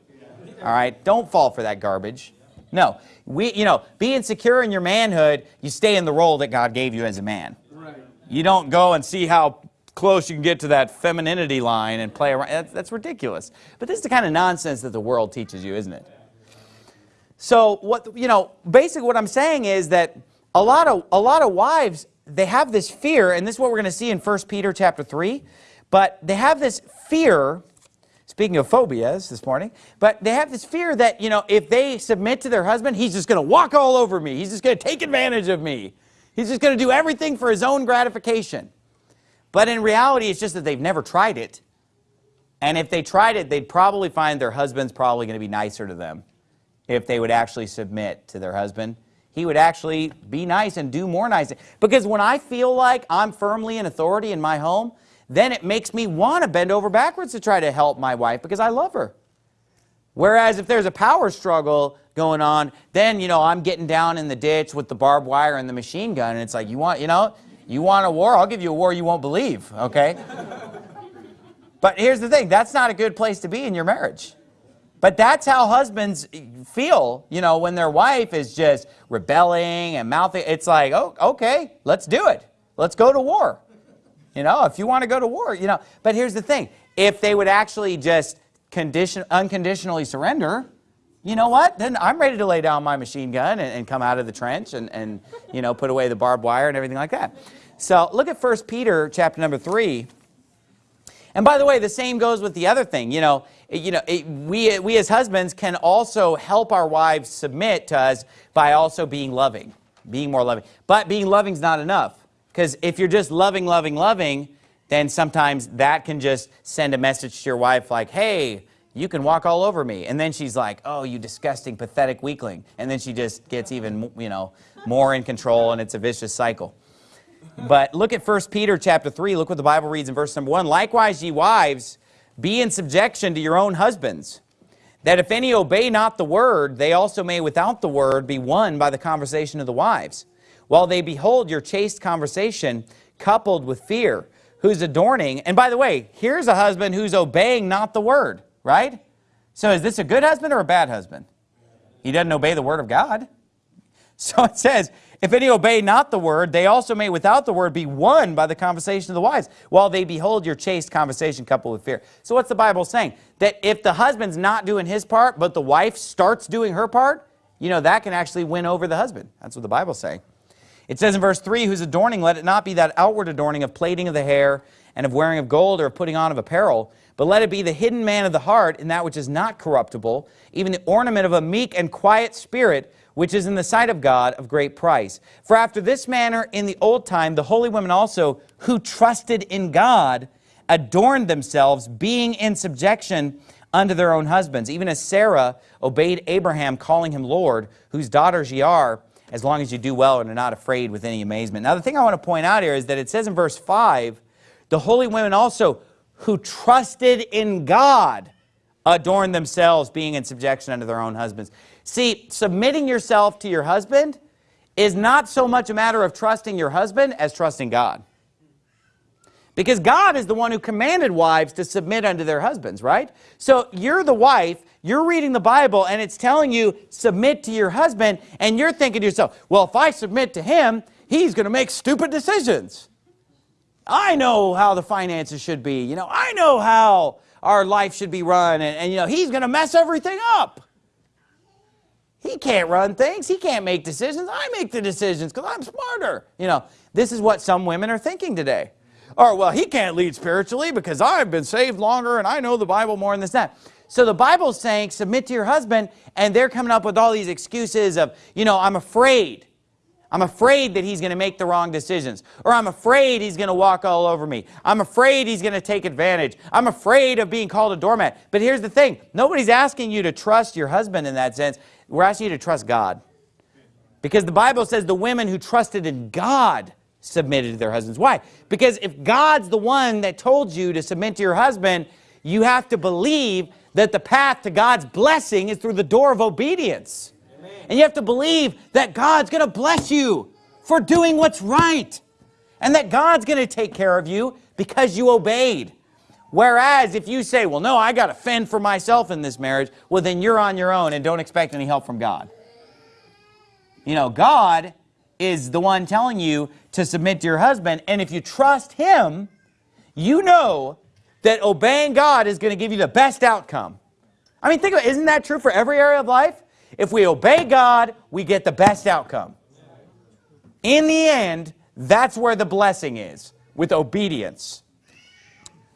All right, don't fall for that garbage. No, we, you know, being secure in your manhood, you stay in the role that God gave you as a man. You don't go and see how close you can get to that femininity line and play around. That's, that's ridiculous. But this is the kind of nonsense that the world teaches you, isn't it? So what, you know, basically what I'm saying is that a lot of, a lot of wives, they have this fear, and this is what we're going to see in 1 Peter chapter 3, but they have this fear, speaking of phobias this morning, but they have this fear that, you know, if they submit to their husband, he's just going to walk all over me. He's just going to take advantage of me. He's just going to do everything for his own gratification. But in reality, it's just that they've never tried it. And if they tried it, they'd probably find their husband's probably going to be nicer to them if they would actually submit to their husband. He would actually be nice and do more nice. Because when I feel like I'm firmly in authority in my home, then it makes me want to bend over backwards to try to help my wife because I love her. Whereas if there's a power struggle going on, then, you know, I'm getting down in the ditch with the barbed wire and the machine gun, and it's like, you want, you know, you want a war? I'll give you a war you won't believe, okay? <laughs> but here's the thing, that's not a good place to be in your marriage. But that's how husbands feel, you know, when their wife is just rebelling and mouthing. It's like, oh, okay, let's do it. Let's go to war. You know, if you want to go to war, you know. But here's the thing. If they would actually just condition, unconditionally surrender, you know what? Then I'm ready to lay down my machine gun and, and come out of the trench and, and, you know, put away the barbed wire and everything like that. So look at 1 Peter chapter number 3. And by the way, the same goes with the other thing. You know, you know it, we, we as husbands can also help our wives submit to us by also being loving, being more loving. But being loving is not enough. Because if you're just loving, loving, loving, then sometimes that can just send a message to your wife like, hey, you can walk all over me. And then she's like, oh, you disgusting, pathetic weakling. And then she just gets even, you know, more in control and it's a vicious cycle. But look at 1 Peter chapter 3. Look what the Bible reads in verse number 1. Likewise, ye wives, be in subjection to your own husbands, that if any obey not the word, they also may without the word be won by the conversation of the wives, while they behold your chaste conversation coupled with fear, whose adorning. And by the way, here's a husband who's obeying not the word, right? So is this a good husband or a bad husband? He doesn't obey the word of God. <laughs> So it says, if any obey not the word, they also may without the word be won by the conversation of the wise, while they behold your chaste conversation coupled with fear. So what's the Bible saying? That if the husband's not doing his part, but the wife starts doing her part, you know, that can actually win over the husband. That's what the Bible's saying. It says in verse 3, whose adorning, let it not be that outward adorning of plaiting of the hair and of wearing of gold or of putting on of apparel, but let it be the hidden man of the heart in that which is not corruptible, even the ornament of a meek and quiet spirit, which is in the sight of God of great price. For after this manner in the old time, the holy women also, who trusted in God, adorned themselves, being in subjection unto their own husbands, even as Sarah obeyed Abraham, calling him Lord, whose daughters ye are, as long as you do well and are not afraid with any amazement. Now, the thing I want to point out here is that it says in verse 5, the holy women also, who trusted in God, adorned themselves, being in subjection unto their own husbands. See, submitting yourself to your husband is not so much a matter of trusting your husband as trusting God. Because God is the one who commanded wives to submit unto their husbands, right? So you're the wife, you're reading the Bible, and it's telling you, submit to your husband, and you're thinking to yourself, well, if I submit to him, he's going to make stupid decisions. I know how the finances should be. You know, I know how our life should be run, and, and you know, he's going to mess everything up. He can't run things. He can't make decisions. I make the decisions because I'm smarter. You know, this is what some women are thinking today. Or, well, he can't lead spiritually because I've been saved longer and I know the Bible more than this that. So the Bible's saying submit to your husband and they're coming up with all these excuses of, you know, I'm afraid. I'm afraid that he's going to make the wrong decisions. Or I'm afraid he's going to walk all over me. I'm afraid he's going to take advantage. I'm afraid of being called a doormat. But here's the thing. Nobody's asking you to trust your husband in that sense. We're asking you to trust God. Because the Bible says the women who trusted in God submitted to their husbands. Why? Because if God's the one that told you to submit to your husband, you have to believe that the path to God's blessing is through the door of obedience. Amen. And you have to believe that God's going to bless you for doing what's right. And that God's going to take care of you because you obeyed. Whereas if you say, well, no, I got to fend for myself in this marriage, well, then you're on your own and don't expect any help from God. You know, God is the one telling you to submit to your husband. And if you trust him, you know that obeying God is going to give you the best outcome. I mean, think about it. Isn't that true for every area of life? If we obey God, we get the best outcome. In the end, that's where the blessing is, with obedience.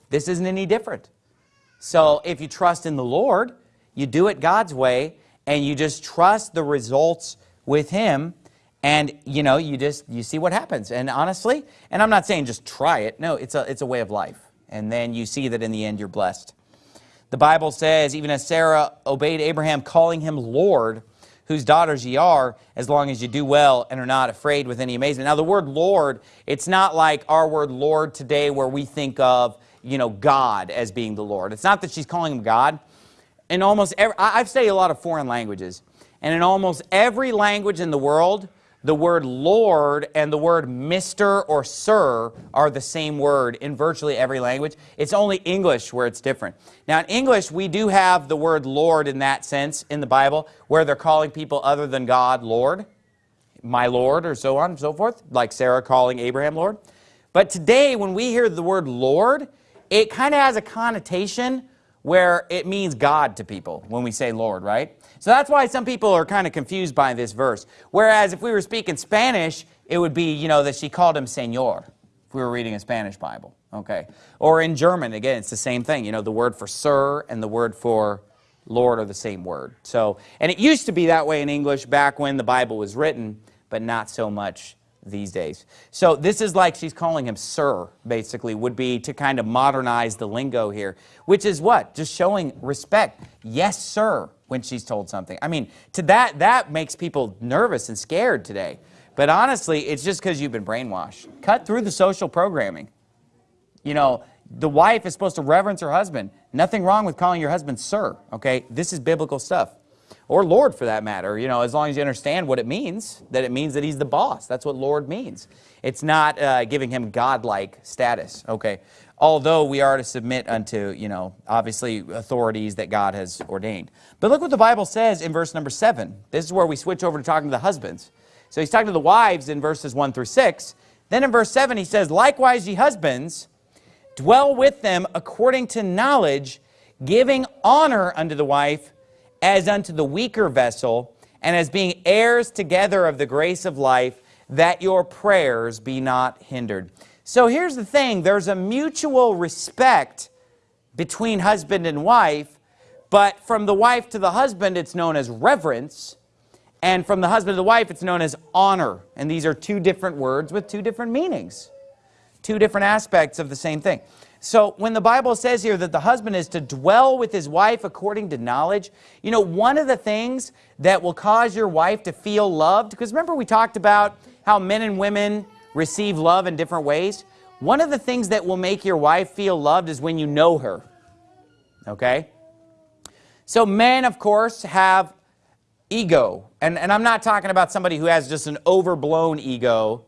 This isn't any different. So if you trust in the Lord, you do it God's way, and you just trust the results with Him, and you know, you just you see what happens. And honestly, and I'm not saying just try it. No, it's a it's a way of life. And then you see that in the end you're blessed. The Bible says, even as Sarah obeyed Abraham, calling him Lord, whose daughters ye are, as long as you do well and are not afraid with any amazement. Now, the word Lord, it's not like our word Lord today where we think of you know, God as being the Lord. It's not that she's calling him God. In almost every, I've studied a lot of foreign languages, and in almost every language in the world, the word Lord and the word Mr. or Sir are the same word in virtually every language. It's only English where it's different. Now in English, we do have the word Lord in that sense in the Bible, where they're calling people other than God Lord, my Lord, or so on and so forth, like Sarah calling Abraham Lord. But today, when we hear the word Lord, it kind of has a connotation where it means God to people when we say Lord, right? So that's why some people are kind of confused by this verse. Whereas if we were speaking Spanish, it would be, you know, that she called him Señor if we were reading a Spanish Bible, okay? Or in German, again, it's the same thing. You know, the word for sir and the word for Lord are the same word. So, and it used to be that way in English back when the Bible was written, but not so much these days. So this is like she's calling him sir, basically, would be to kind of modernize the lingo here, which is what? Just showing respect. Yes, sir, when she's told something. I mean, to that, that makes people nervous and scared today. But honestly, it's just because you've been brainwashed. Cut through the social programming. You know, the wife is supposed to reverence her husband. Nothing wrong with calling your husband sir, okay? This is biblical stuff. or Lord for that matter, you know, as long as you understand what it means, that it means that he's the boss. That's what Lord means. It's not uh, giving him godlike status, okay? Although we are to submit unto, you know, obviously authorities that God has ordained. But look what the Bible says in verse number 7. This is where we switch over to talking to the husbands. So he's talking to the wives in verses 1 through 6. Then in verse 7 he says, Likewise, ye husbands, dwell with them according to knowledge, giving honor unto the wife as unto the weaker vessel, and as being heirs together of the grace of life, that your prayers be not hindered. So here's the thing, there's a mutual respect between husband and wife, but from the wife to the husband, it's known as reverence, and from the husband to the wife, it's known as honor. And these are two different words with two different meanings, two different aspects of the same thing. So when the Bible says here that the husband is to dwell with his wife according to knowledge, you know, one of the things that will cause your wife to feel loved, because remember we talked about how men and women receive love in different ways. One of the things that will make your wife feel loved is when you know her, okay? So men, of course, have ego. And, and I'm not talking about somebody who has just an overblown ego,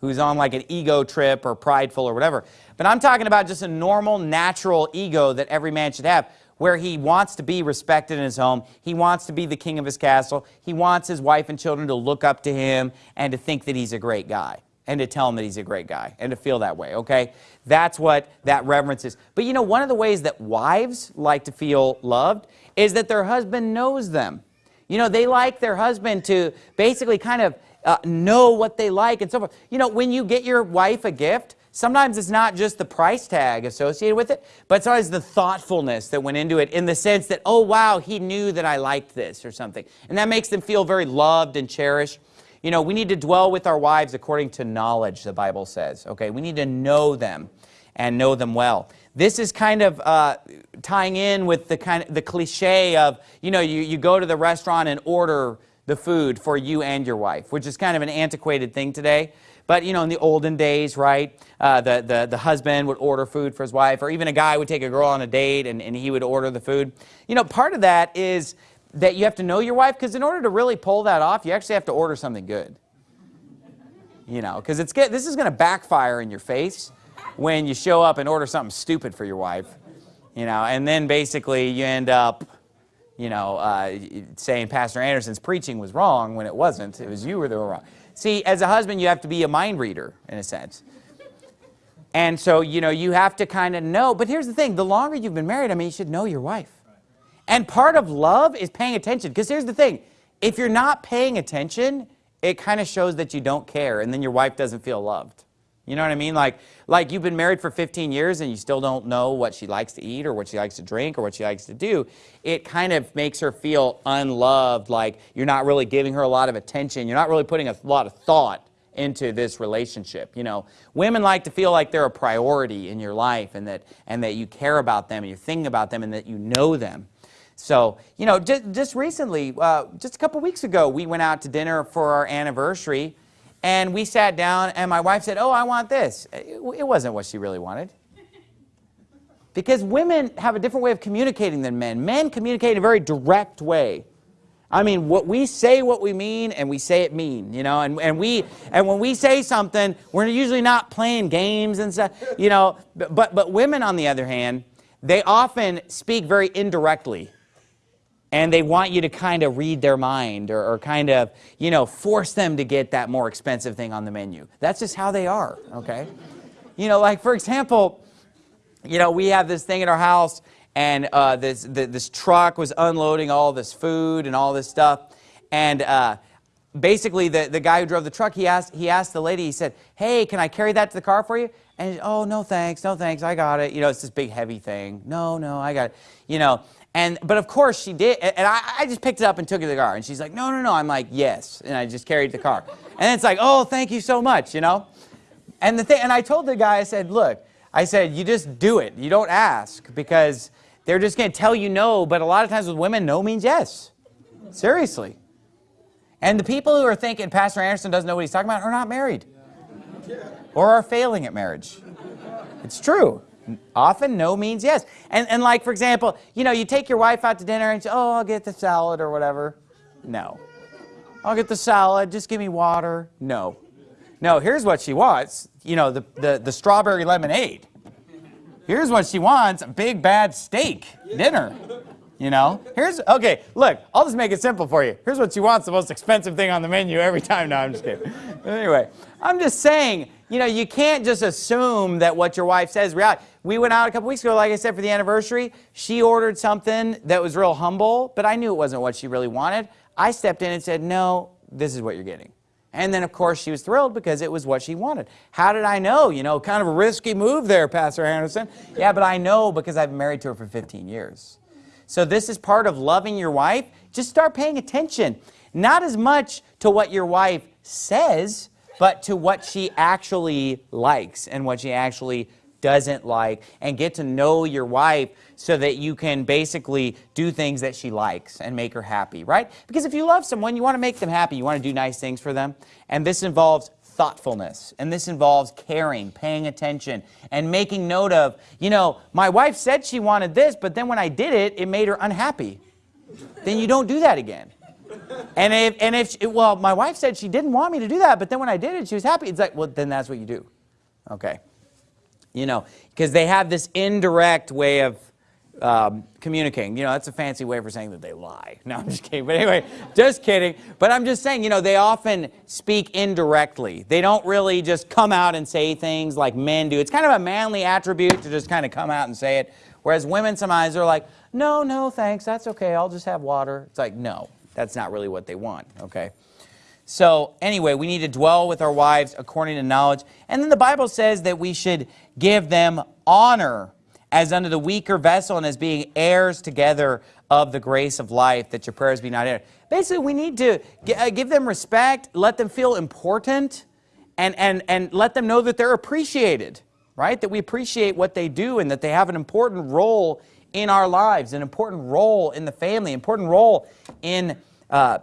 who's on like an ego trip or prideful or whatever. But I'm talking about just a normal, natural ego that every man should have, where he wants to be respected in his home. He wants to be the king of his castle. He wants his wife and children to look up to him and to think that he's a great guy and to tell him that he's a great guy and to feel that way, okay? That's what that reverence is. But you know, one of the ways that wives like to feel loved is that their husband knows them. You know, they like their husband to basically kind of uh, know what they like and so forth. You know, when you get your wife a gift, Sometimes it's not just the price tag associated with it, but it's always the thoughtfulness that went into it in the sense that, oh, wow, he knew that I liked this or something. And that makes them feel very loved and cherished. You know, we need to dwell with our wives according to knowledge, the Bible says. Okay, we need to know them and know them well. This is kind of uh, tying in with the kind of the cliche of, you know, you, you go to the restaurant and order the food for you and your wife, which is kind of an antiquated thing today. But, you know, in the olden days, right, uh, the, the, the husband would order food for his wife, or even a guy would take a girl on a date and, and he would order the food. You know, part of that is that you have to know your wife, because in order to really pull that off, you actually have to order something good. You know, because it's get, this is going to backfire in your face when you show up and order something stupid for your wife. You know, and then basically you end up, you know, uh, saying Pastor Anderson's preaching was wrong when it wasn't. It was you were wrong. See, as a husband, you have to be a mind reader, in a sense. And so, you know, you have to kind of know. But here's the thing. The longer you've been married, I mean, you should know your wife. And part of love is paying attention. Because here's the thing. If you're not paying attention, it kind of shows that you don't care. And then your wife doesn't feel loved. You know what I mean? Like, like you've been married for 15 years and you still don't know what she likes to eat or what she likes to drink or what she likes to do. It kind of makes her feel unloved, like you're not really giving her a lot of attention. You're not really putting a lot of thought into this relationship. You know, women like to feel like they're a priority in your life and that, and that you care about them and you're thinking about them and that you know them. So, you know, just, just recently, uh, just a couple weeks ago, we went out to dinner for our anniversary and we sat down and my wife said, oh, I want this. It, wasn't what she really wanted. Because women have a different way of communicating than men. Men communicate in a very direct way. I mean, what we say what we mean, and we say it mean, you know, and, and, we, and when we say something, we're usually not playing games and stuff, you know, but, but women, on the other hand, they often speak very indirectly and they want you to kind of read their mind or, or, kind of, you know, force them to get that more expensive thing on the menu. That's just how they are, okay? You know, like, for example, you know, we have this thing in our house, and uh, this, the, this truck was unloading all this food and all this stuff, and uh, basically the, the guy who drove the truck, he asked, he asked the lady, he said, hey, can I carry that to the car for you? And, oh, no thanks, no thanks, I got it. You know, it's this big heavy thing. No, no, I got it. You know, and, but of course she did, and I, I just picked it up and took it to the car. And she's like, no, no, no. I'm like, yes. And I just carried the car. And it's like, oh, thank you so much, you know? And the thing, and I told the guy, I said, look, I said, you just do it. You don't ask because they're just going to tell you no. But a lot of times with women, no means yes. Seriously. And the people who are thinking Pastor Anderson doesn't know what he's talking about are not married or are failing at marriage. It's true. Often no means yes. And, and like, for example, you know, you take your wife out to dinner and say, oh, I'll get the salad or whatever. No. I'll get the salad, just give me water. No. No, here's what she wants. You know, the, the, the strawberry lemonade. Here's what she wants, a big bad steak dinner. You know, here's, okay, look, I'll just make it simple for you. Here's what she wants, the most expensive thing on the menu every time. No, I'm just kidding. anyway, I'm just saying, you know, you can't just assume that what your wife says reality. We went out a couple weeks ago, like I said, for the anniversary. She ordered something that was real humble, but I knew it wasn't what she really wanted. I stepped in and said, no, this is what you're getting. And then, of course, she was thrilled because it was what she wanted. How did I know? You know, kind of a risky move there, Pastor Anderson. Yeah, but I know because I've been married to her for 15 years. So this is part of loving your wife. Just start paying attention. Not as much to what your wife says, but to what she actually likes and what she actually doesn't like and get to know your wife so that you can basically do things that she likes and make her happy, right? Because if you love someone, you want to make them happy. You want to do nice things for them. And this involves thoughtfulness. And this involves caring, paying attention, and making note of, you know, my wife said she wanted this, but then when I did it, it made her unhappy. Then you don't do that again. And if, and if she, well, my wife said she didn't want me to do that, but then when I did it, she was happy. It's like, well, then that's what you do. Okay. You know, because they have this indirect way of um, communicating. You know, that's a fancy way for saying that they lie. No, I'm just kidding. But anyway, just kidding. But I'm just saying, you know, they often speak indirectly. They don't really just come out and say things like men do. It's kind of a manly attribute to just kind of come out and say it. Whereas women sometimes are like, no, no, thanks. That's okay. I'll just have water. It's like, no, that's not really what they want. Okay. So anyway, we need to dwell with our wives according to knowledge. And then the Bible says that we should give them honor as unto the weaker vessel and as being heirs together of the grace of life, that your prayers be not hindered. Basically, we need to uh, give them respect, let them feel important, and, and, and let them know that they're appreciated, right? That we appreciate what they do and that they have an important role in our lives, an important role in the family, important role in uh,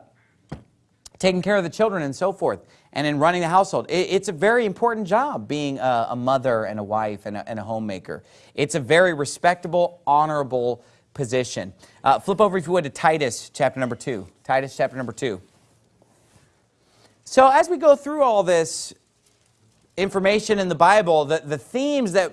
taking care of the children and so forth, and in running the household. It, it's a very important job being a, a mother and a wife and a, and a, homemaker. It's a very respectable, honorable position. Uh, flip over, if you would, to Titus chapter number 2. Titus chapter number 2. So as we go through all this information in the Bible, the, the themes that,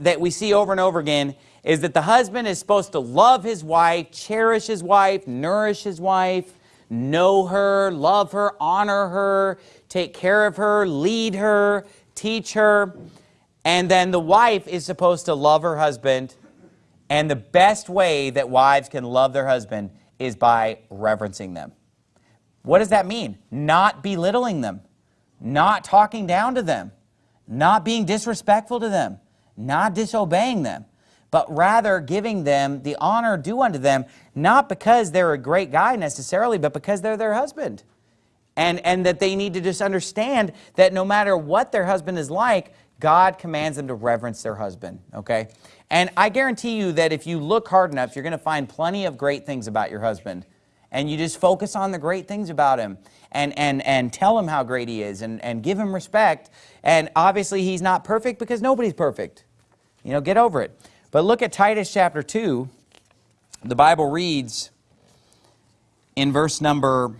that we see over and over again is that the husband is supposed to love his wife, cherish his wife, nourish his wife, know her, love her, honor her, take care of her, lead her, teach her. And then the wife is supposed to love her husband. And the best way that wives can love their husband is by reverencing them. What does that mean? Not belittling them, not talking down to them, not being disrespectful to them, not disobeying them but rather giving them the honor due unto them, not because they're a great guy necessarily, but because they're their husband. And, and that they need to just understand that no matter what their husband is like, God commands them to reverence their husband, okay? And I guarantee you that if you look hard enough, you're going to find plenty of great things about your husband. And you just focus on the great things about him and, and, and tell him how great he is and, and give him respect. And obviously he's not perfect because nobody's perfect. You know, get over it. But look at Titus chapter 2. The Bible reads in verse number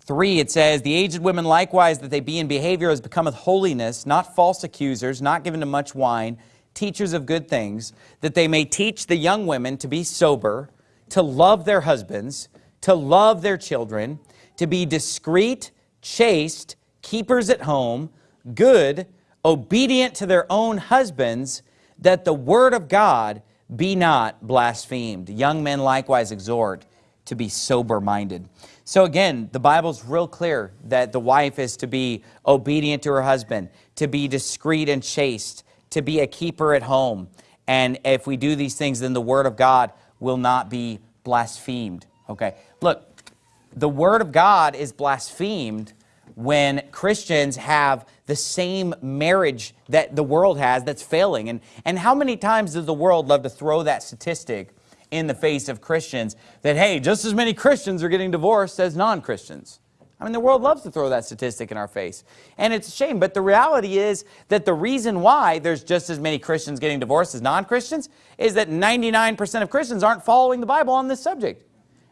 3, it says, The aged women likewise, that they be in behavior as becometh holiness, not false accusers, not given to much wine, teachers of good things, that they may teach the young women to be sober, to love their husbands, to love their children, to be discreet, chaste, keepers at home, good, obedient to their own husbands, that the word of God be not blasphemed. Young men likewise exhort to be sober-minded. So again, the Bible's real clear that the wife is to be obedient to her husband, to be discreet and chaste, to be a keeper at home. And if we do these things, then the word of God will not be blasphemed. Okay, look, the word of God is blasphemed when Christians have the same marriage that the world has that's failing. And, and how many times does the world love to throw that statistic in the face of Christians that, hey, just as many Christians are getting divorced as non-Christians? I mean, the world loves to throw that statistic in our face. And it's a shame, but the reality is that the reason why there's just as many Christians getting divorced as non-Christians is that 99% of Christians aren't following the Bible on this subject.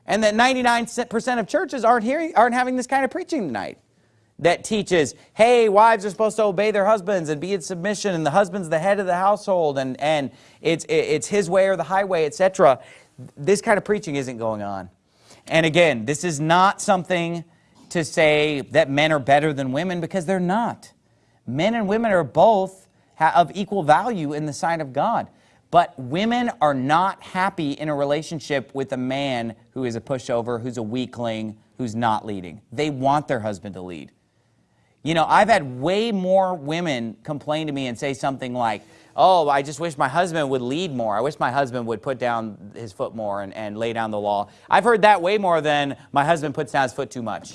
And that 99% of churches aren't, hearing, aren't having this kind of preaching tonight that teaches, hey, wives are supposed to obey their husbands and be in submission, and the husband's the head of the household, and, and it's, it's his way or the highway, etc. This kind of preaching isn't going on. And again, this is not something to say that men are better than women because they're not. Men and women are both of equal value in the sight of God. But women are not happy in a relationship with a man who is a pushover, who's a weakling, who's not leading. They want their husband to lead. You know, I've had way more women complain to me and say something like, oh, I just wish my husband would lead more. I wish my husband would put down his foot more and, and lay down the law. I've heard that way more than my husband puts down his foot too much.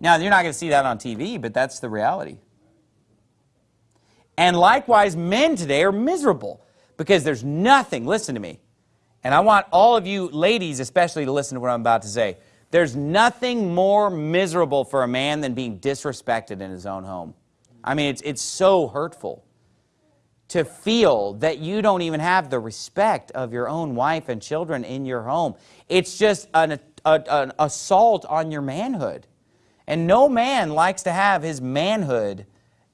Now, you're not going to see that on TV, but that's the reality. And likewise, men today are miserable because there's nothing, listen to me, and I want all of you ladies especially to listen to what I'm about to say. There's nothing more miserable for a man than being disrespected in his own home. I mean, it's, it's so hurtful to feel that you don't even have the respect of your own wife and children in your home. It's just an, a, an assault on your manhood. And no man likes to have his manhood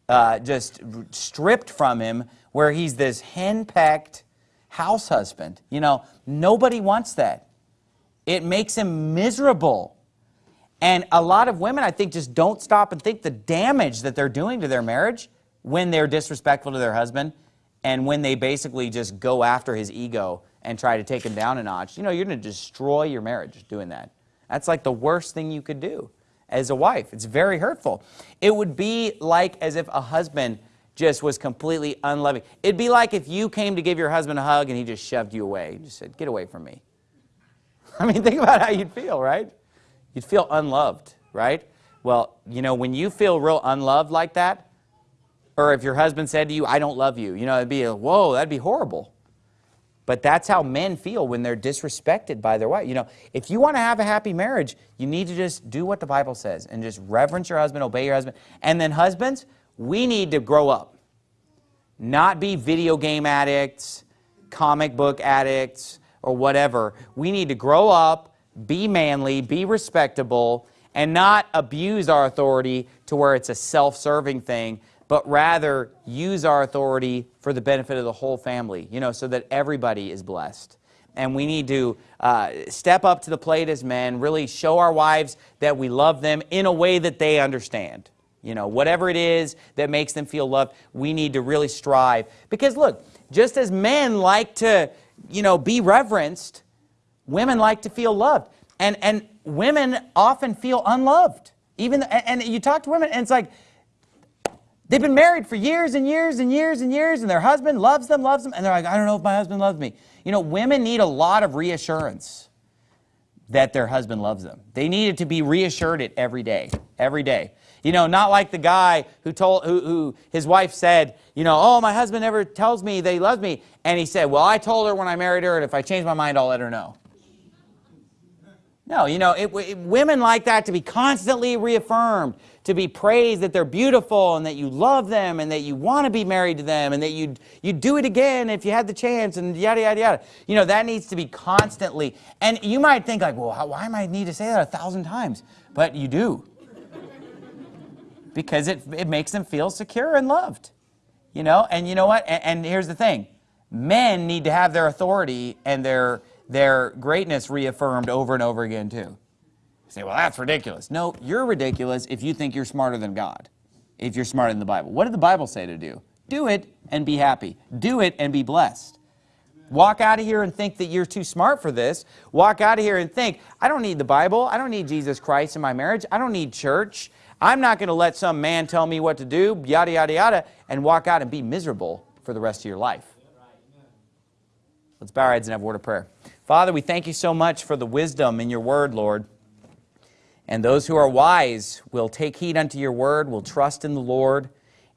uh, just stripped from him where he's this henpecked house husband. You know, nobody wants that. It makes him miserable. And a lot of women, I think, just don't stop and think the damage that they're doing to their marriage when they're disrespectful to their husband and when they basically just go after his ego and try to take him down a notch. You know, you're going to destroy your marriage doing that. That's like the worst thing you could do as a wife. It's very hurtful. It would be like as if a husband just was completely unloving. It'd be like if you came to give your husband a hug and he just shoved you away. He just said, get away from me. <laughs> I mean, think about how you'd feel, right? You'd feel unloved, right? Well, you know, when you feel real unloved like that, or if your husband said to you, I don't love you, you know, it'd be a, whoa, that'd be horrible. But that's how men feel when they're disrespected by their wife. You know, if you want to have a happy marriage, you need to just do what the Bible says and just reverence your husband, obey your husband. And then husbands, we need to grow up. Not be video game addicts, comic book addicts, or whatever. We need to grow up, be manly, be respectable, and not abuse our authority to where it's a self-serving thing, but rather use our authority for the benefit of the whole family, you know, so that everybody is blessed. And we need to uh, step up to the plate as men, really show our wives that we love them in a way that they understand. You know, whatever it is that makes them feel loved, we need to really strive. Because look, just as men like to, you know, be reverenced, women like to feel loved. And, and women often feel unloved. Even, and, and you talk to women and it's like, They've been married for years and years and years and years, and their husband loves them, loves them, and they're like, I don't know if my husband loves me. You know, women need a lot of reassurance that their husband loves them. They needed to be reassured it every day, every day. You know, not like the guy who told, who, who his wife said, you know, oh, my husband never tells me that he loves me. And he said, well, I told her when I married her, and if I change my mind, I'll let her know. No, you know, it, it, women like that to be constantly reaffirmed, to be praised that they're beautiful and that you love them and that you want to be married to them and that you'd, you'd do it again if you had the chance and yada, yada, yada. You know, that needs to be constantly. And you might think like, well, how, why am I need to say that a thousand times? But you do. Because it, it makes them feel secure and loved. You know, and you know what? And, and here's the thing. Men need to have their authority and their their greatness reaffirmed over and over again too. You say, well, that's ridiculous. No, you're ridiculous if you think you're smarter than God, if you're smarter than the Bible. What did the Bible say to do? Do it and be happy. Do it and be blessed. Walk out of here and think that you're too smart for this. Walk out of here and think, I don't need the Bible. I don't need Jesus Christ in my marriage. I don't need church. I'm not going to let some man tell me what to do, yada, yada, yada, and walk out and be miserable for the rest of your life. Let's bow our heads and have a word of prayer. Father, we thank you so much for the wisdom in your word, Lord. And those who are wise will take heed unto your word, will trust in the Lord,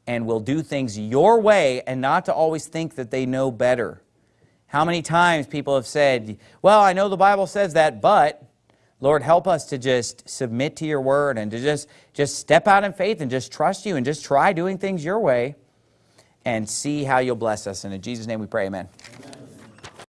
and will do things your way and not to always think that they know better. How many times people have said, well, I know the Bible says that, but Lord, help us to just submit to your word and to just, just step out in faith and just trust you and just try doing things your way and see how you'll bless us. And in Jesus' name we pray, amen. Amen.